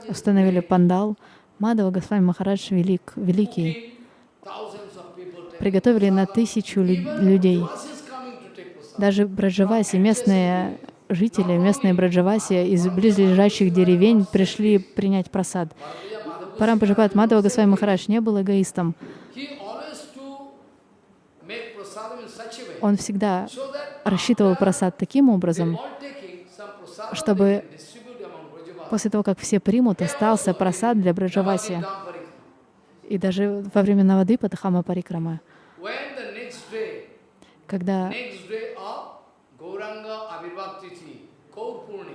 установили пандал. Мадава Госвами Махарадж велик, великий. Приготовили на тысячу людей. Даже Браджаваси, местные жители, местные Браджаваси из близлежащих деревень пришли принять просад. Парампаджапат Мадава Госвами Махарадж не был эгоистом. Он всегда рассчитывал просад таким образом, чтобы после того, как все примут, остался просад для Браджаваси. И даже во времена воды Патахама Парикрама, Когда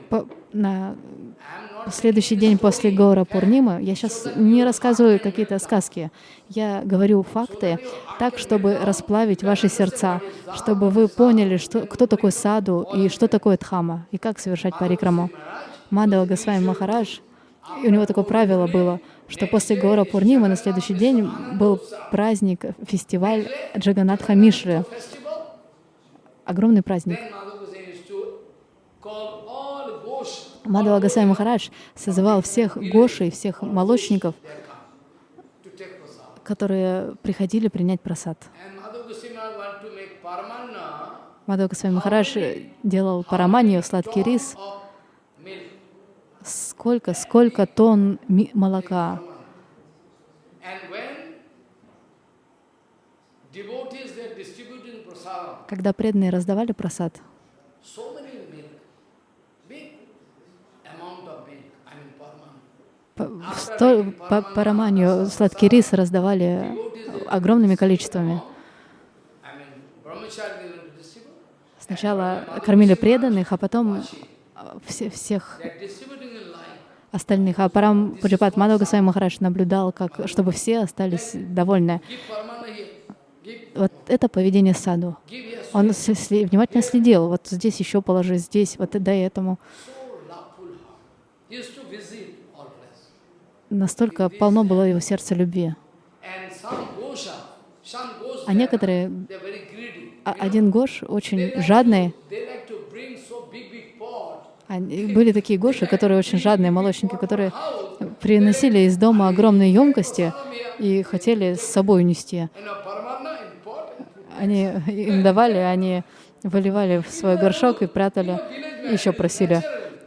по- на следующий день после Гора Пурнимы, я сейчас не рассказываю какие-то сказки, я говорю факты так, чтобы расплавить ваши сердца, чтобы вы поняли, что, кто такой саду и что такое дхама, и как совершать парикраму. Мадава Госвами Махарадж, и у него такое правило было, что после Гора Пурнимы на следующий день был праздник, фестиваль Джаганатха Мишры, огромный праздник. Мадава Госвами Махарадж созывал всех гошей, всех молочников, которые приходили принять просад. Мадава Госвами Махарадж делал параманию, сладкий рис. Сколько, сколько тонн молока. Когда преданные раздавали просад, paramanna. по, сто- по параманию сладкий рис раздавали огромными количествами. Сначала кормили преданных, а потом все, всех They are distributing in line. Остальных. А Парам Пуджапат Мадхава Госвами Махарадж наблюдал, как, чтобы все остались довольны. Вот это поведение саду. Он внимательно следил. Вот здесь еще положи, здесь, вот дай этому. Настолько полно было его сердце любви. А некоторые, а- один Гош очень жадный, They like to bring so big, big pot. Они- были такие Гоши, которые очень жадные, молочники, которые приносили из дома огромные емкости и хотели с собой унести. Они им давали, они выливали в свой горшок и прятали, еще просили.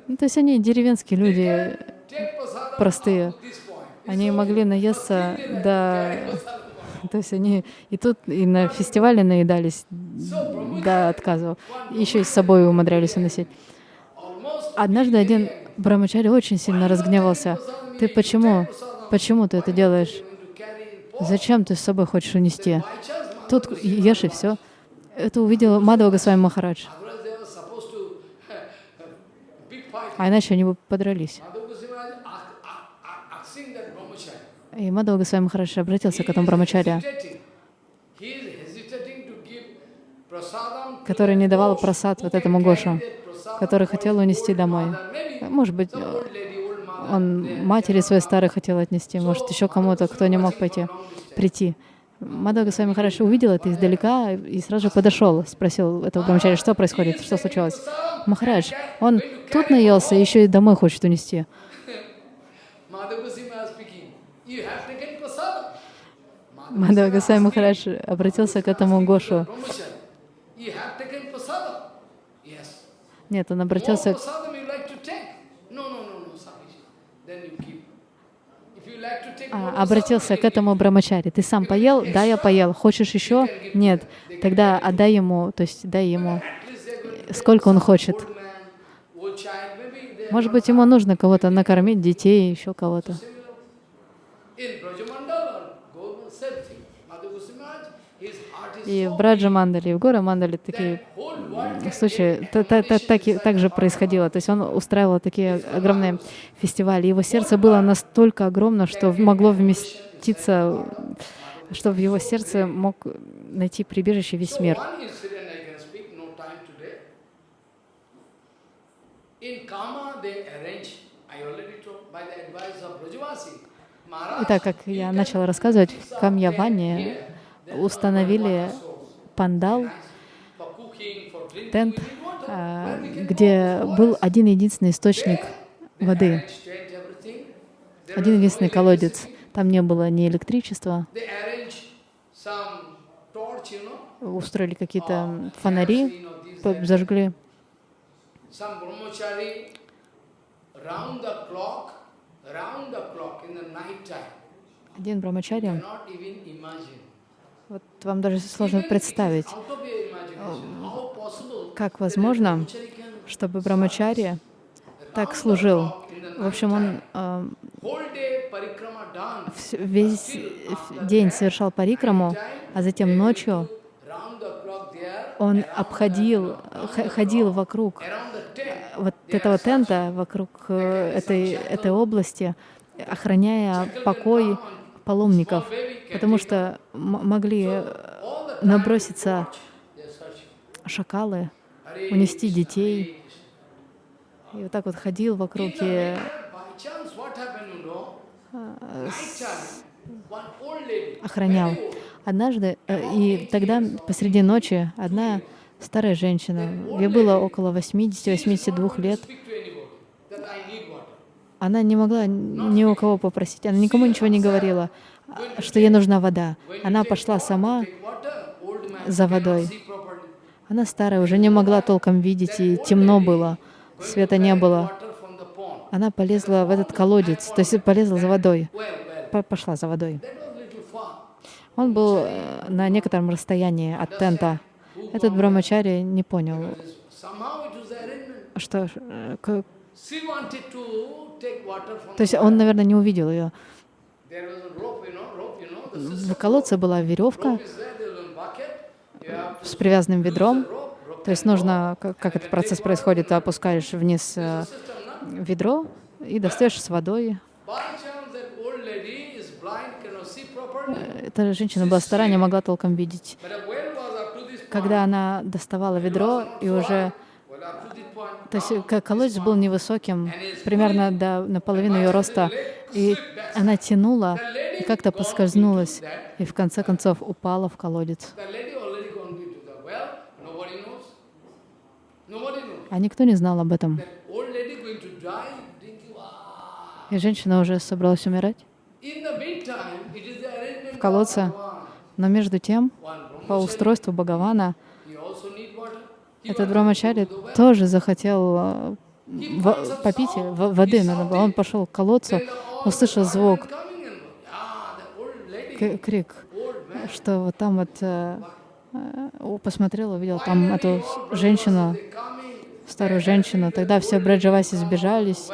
Ну, то есть они деревенские люди, простые. Они могли наесться до... То есть они и тут, и на фестивале наедались до отказа. Еще и с собой умудрялись уносить. Однажды один брамачари очень сильно разгневался. Ты почему? Почему ты это делаешь? Зачем ты с собой хочешь унести? Тут ешь и все. Это увидел Мадава Госвами Махарадж. А иначе они бы подрались. И Мадава Госвами Махарадж обратился к этому брамачаре, который не давал просад вот этому Гошу, который хотел унести домой. Может быть, mother, он матери своей старой хотел отнести, может, еще кому-то, кто не мог пойти, прийти. Мадага с вами хорошо увидел это издалека и сразу же подошел, спросил этого брамачари, что происходит, что случилось. Махарадж, он тут наелся, еще и домой хочет унести. Мадава Госвами Махарадж обратился к этому Гошу. You like to take а, обратился к этому брамачаре. Ты сам поел? Да, я поел. Хочешь еще? Нет. Тогда отдай ему, то есть дай ему, сколько он хочет. Может быть, ему нужно кого-то накормить, детей, еще кого-то. In Brajamandal or Govardhan, same thing. Madhu Goswami Maharaj, his heart is И в Браджа Мандали, и в Гора Мандали такие случаи та- та- та- так, так же происходило. То есть он устраивал такие огромные фестивали. Его сердце было настолько огромно, что могло вместиться, что в его сердце мог найти прибежище весь мир. Итак, как я начала рассказывать, в Камьяване установили пандал, тент, а, где был один единственный источник воды, один единственный колодец. Там не было ни электричества, устроили какие-то фонари, зажгли. Один брамачари, Вам даже сложно представить, как возможно, чтобы брамачари так служил. В общем, он э, весь э, день совершал парикраму, а затем ночью он обходил, ходил вокруг tent. вот этого тента, вокруг э, этой, этой области, охраняя покой паломников, потому что могли э, наброситься шакалы, унести детей. И вот так вот ходил вокруг и lady, охранял. Однажды, э, и тогда посреди ночи одна старая женщина, ей было около 80-82 лет, она не могла ни у кого попросить, она никому ничего не говорила, а, что ей нужна вода. Она пошла сама за водой. Она старая, уже не могла толком видеть, и темно было, света не было. Она полезла в этот колодец, то есть полезла за водой, пошла за водой. Он был э, на некотором расстоянии от тента. Этот брамачари не понял, что э, То есть он, наверное, не увидел ее. В колодце была веревка с привязанным ведром. То есть нужно, как, как этот процесс происходит, ты опускаешь вниз э, ведро и достаешь с водой. Properly. Эта женщина была старая, не могла толком видеть. Когда она доставала ведро и уже... Well, up to this point. То есть э, колодец был невысоким, примерно до наполовину ее роста, и она тянула, и как-то поскользнулась, и в конце концов упала в колодец. А никто не знал об этом. И женщина уже собралась умирать. В колодце. Но между тем, по устройству Бхагавана, he also need water. He этот брамачари тоже захотел э, попить воды. Он пошел к колодцу, услышал звук, крик, что вот там вот э, э, посмотрел, увидел там эту женщину, старую женщину. Тогда все Браджаваси сбежались,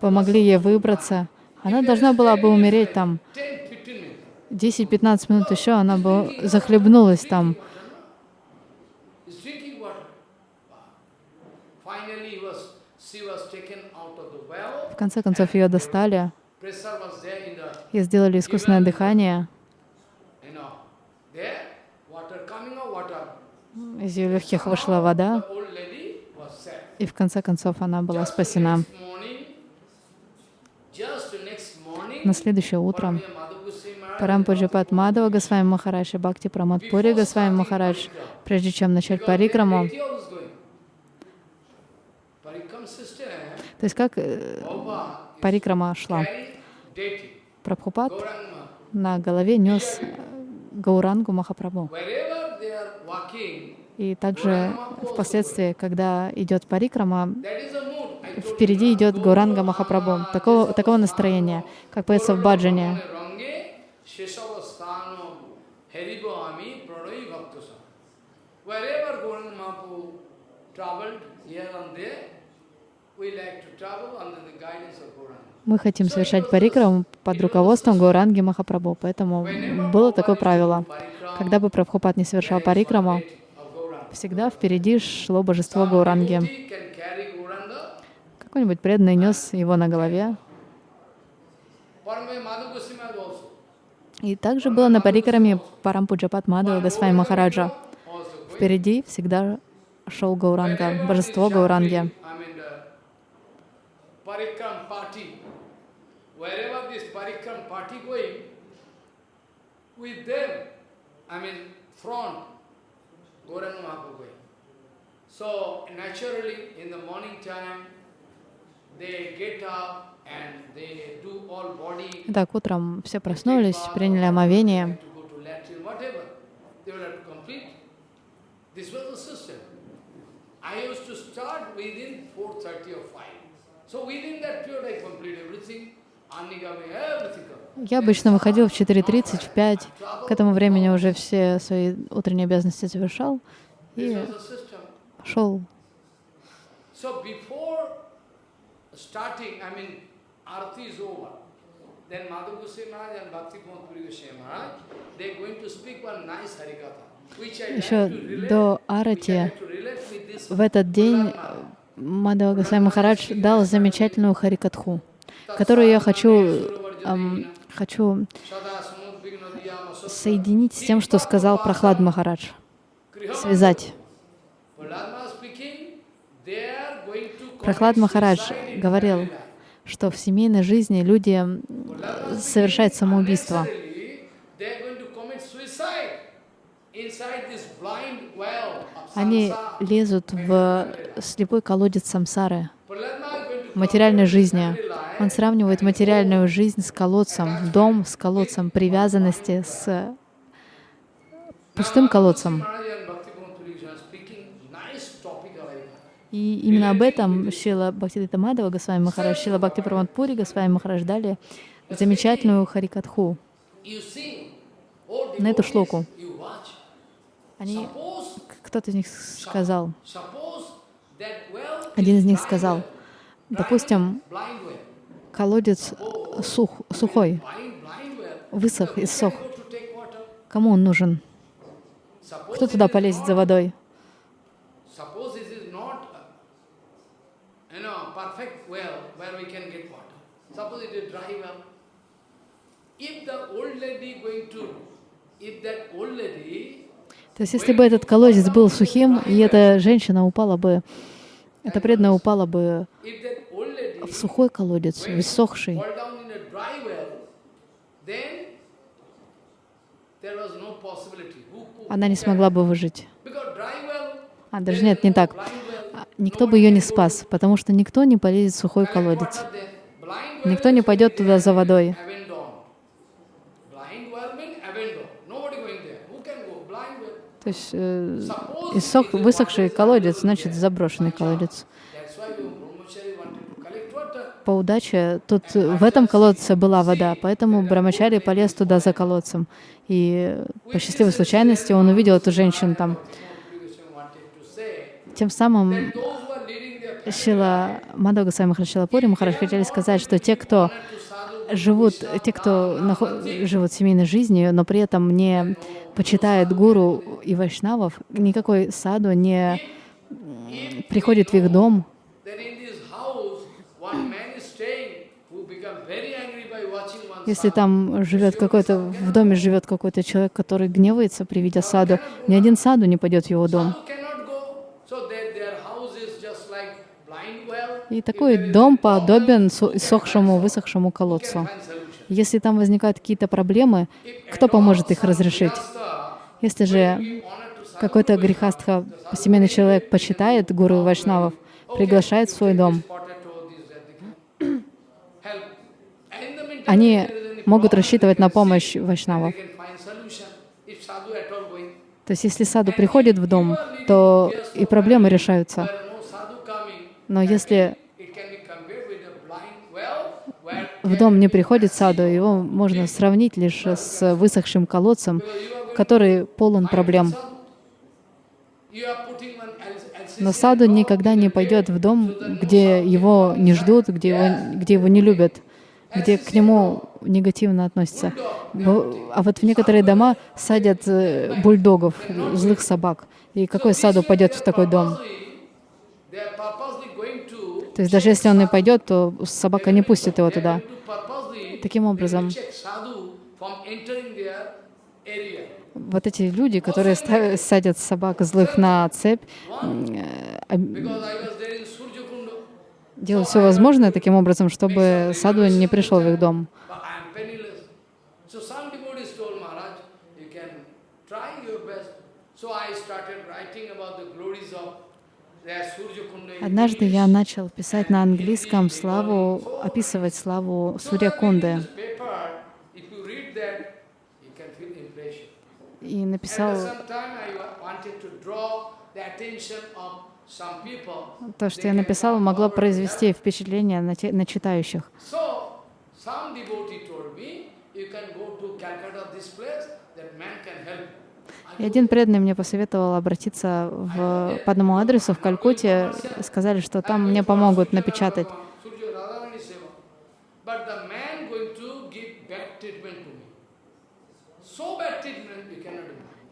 помогли ей выбраться. Она должна была бы умереть там 10, 15 minutes. 10-15 минут еще, она бы захлебнулась там. He's drinking water. Wow. Finally, he was, she was taken out of the well. В конце концов ее достали и сделали искусственное дыхание. Из ее легких вышла вода, и в конце концов она была спасена. На следующее утро Парампуджипат Мадава Госвами Махарадж и Бхакти Прамадпури Госвами Махарадж, прежде чем начать парикраму, то есть как э, парикрама шла. Прабхупад на голове нес э, Гаурангу Махапрабху. И также впоследствии, когда идет парикрама, впереди идет Гауранга Махапрабху. Такого, такого настроения, как поется в Bhaktasam. Wherever Gauranga Mahaprabhu traveled, here and there, Мы хотим совершать парикраму под руководством Гауранги Махапрабху, поэтому было такое правило. Когда бы Прабхупад не совершал парикраму, всегда впереди шло божество Гауранги. Gauranga. Какой-нибудь преданный нес его на голове. И также было на парикраме Парампуджапат Мадхава Госвами Махараджа. Впереди всегда шел Гауранга, божество Гауранги. Parikram party. Wherever this Parikram party going, with them, I mean front, Gauranga Mahaprabhu going. So naturally in the morning time, they get up and they do all body Итак, утром все проснулись, приняли омовение. Я обычно выходил в 4.30, в 5. К этому времени уже все свои утренние обязанности завершал и шел. Еще до Арати в этот день Мадхава Госвами Махарадж дал замечательную харикатху, которую я хочу, ам, хочу соединить с тем, что сказал Прохлад Махарадж, связать. Прохлад Махарадж говорил, что в семейной жизни люди совершают самоубийство. Unnecessarily, they are going to commit suicide inside this blind well of Они лезут в слепой колодец самсары, материальной жизни. Он сравнивает материальную жизнь с колодцем, дом с колодцем, привязанности с пустым колодцем. И именно об этом Шила Бхактидита Мадава Госвами Махарадж, Шила Бхакти Пури Госвами Махарадж дали замечательную харикатху на эту шлоку. Они, кто-то из них сказал, один из них сказал, допустим, колодец сух, сухой, высох, take water? Кому он нужен? Кто туда полезет за водой? Uh, the old lady going to, if that old lady, То есть, если бы этот колодец был сухим, и эта женщина упала бы, эта преданная упала бы в сухой колодец, в иссохший, она не смогла бы выжить. А, даже нет, не так. А, Никто бы ее не спас, потому что никто не полезет в сухой колодец. Никто не пойдет туда за водой. abandoned. Blind well means abandoned. Nobody going there. Who can go? Blind well. То есть э, иссох, высохший колодец, значит заброшенный колодец. По удаче, тут в этом колодце была вода, поэтому Брамачари полез туда за колодцем. И по счастливой случайности он увидел эту женщину там. Тем самым Шила Мадога Сами Махарашилапури Махараш хотели сказать, что те, кто живут, те, кто нахо- живут семейной жизнью, но при этом не почитает гуру и вайшнавов, никакой саду не приходит в их дом, Если там живет какой-то, в доме живет какой-то человек, который гневается при виде саду, ни один саду не пойдет в его дом. Sadhu cannot go, so that their house is just like blind well. И такой дом подобен иссохшему, высохшему колодцу. Если там возникают какие-то проблемы, кто поможет их разрешить? Если же какой-то грехастха, семейный человек почитает гуру вайшнавов, приглашает в свой дом, они могут рассчитывать на помощь вайшнавов. То есть если саду приходит в дом, то и проблемы решаются. Well where в дом не приходит саду, его можно сравнить лишь с высохшим колодцем, который полон проблем. Но саду никогда не пойдет в дом, где его не ждут, где его, где его не любят, где к нему негативно относятся. А вот в некоторые дома садят э, бульдогов, злых собак. И какой саду пойдет в такой дом? То есть даже если он и пойдет, то собака не пустит его туда. Таким образом, вот эти люди, которые садят собак злых на цепь, э, делают все возможное таким образом, чтобы саду не пришел в их дом. Однажды я начал писать на английском славу, описывать славу Сурьякунды. И написал то, что я написал, могло произвести впечатление на, те, на читающих. И один преданный мне посоветовал обратиться в, по одному адресу в Калькутте. Сказали, что там мне помогут напечатать.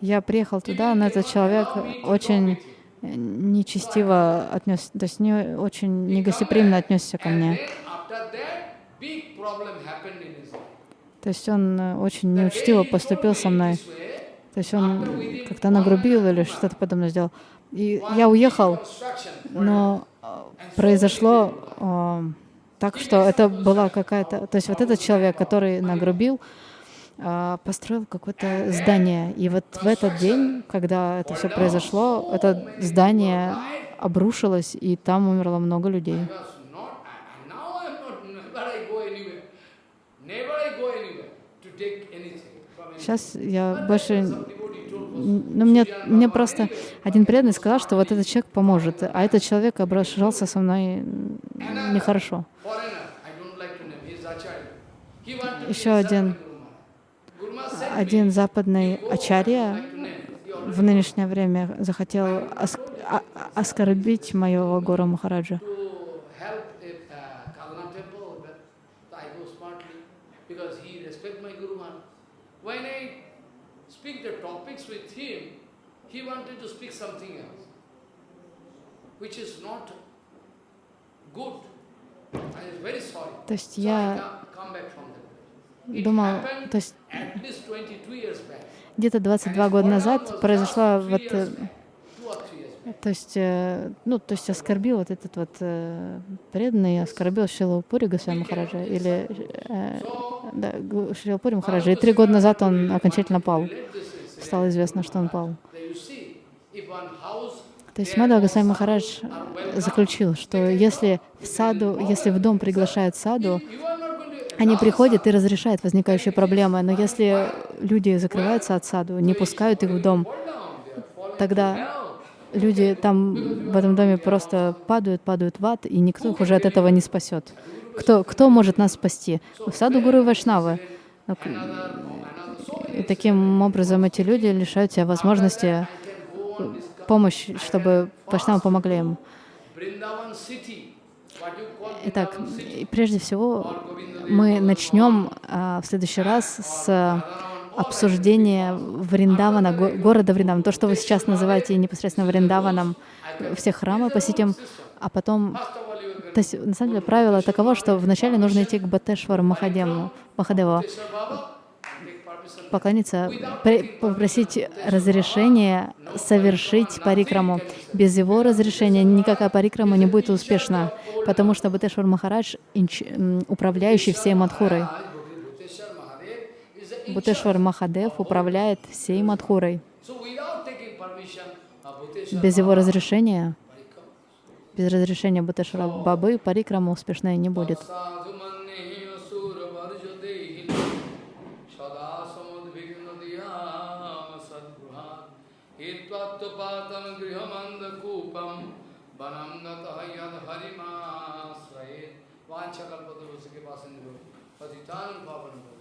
Я приехал туда, но этот человек очень нечестиво отнес, то есть не очень негостеприимно отнесся ко мне. То есть он очень неучтиво поступил со мной. То есть он как-то нагрубил или что-то подобное сделал. И я уехал, но произошло э, так, что это была какая-то... То есть вот этот человек, который нагрубил, э, построил какое-то здание. И вот в этот день, когда это все произошло, это здание обрушилось, и там умерло много людей. Сейчас я больше... Ну, мне, мне просто один преданный сказал, что вот этот человек поможет, а этот человек обращался со мной нехорошо. Еще один, один западный ачарья в нынешнее время захотел оск оскорбить моего Гуру Махараджа. When I speak the topics with him, he wanted to speak something else, which is not good. I am very sorry. То есть я думал, то есть где-то 22 года назад произошла вот то есть, э, ну, то есть оскорбил вот этот вот э, преданный, оскорбил Шилапури Госвами Махараджа, или э, да, Шилапури Махараджа. И три года назад он окончательно пал. Стало известно, что он пал. То есть Мадхава Госвами Махарадж заключил, что если в саду, если в дом приглашают саду, они приходят и разрешают возникающие проблемы, но если люди закрываются от саду, не пускают их в дом, тогда люди там в этом доме просто падают, падают в ад, и никто их уже от этого не спасет. Кто, кто может нас спасти? Саду Гуру Вайшнавы. И таким образом эти люди лишают себя возможности помощи, чтобы Вайшнавы помогли им. Итак, прежде всего мы начнем а, в следующий раз с обсуждение Вриндавана, города Вриндавана, то, что вы сейчас называете непосредственно Вриндаваном, все храмы посетим, а потом... То есть, на самом деле, правило таково, что вначале нужно идти к Батешвару Махадеву, Махадеву поклониться, попросить разрешения совершить парикраму. Без его разрешения никакая парикрама не будет успешна, потому что Батешвар Махарадж — управляющий всей Мадхурой. Бутешвар Махадев управляет всей Мадхурой. Без его разрешения, без разрешения Бутешвара Бабы, парикрама успешной не будет. पाँच वांछा कल्पतरु तो उसके पास पतितान पावन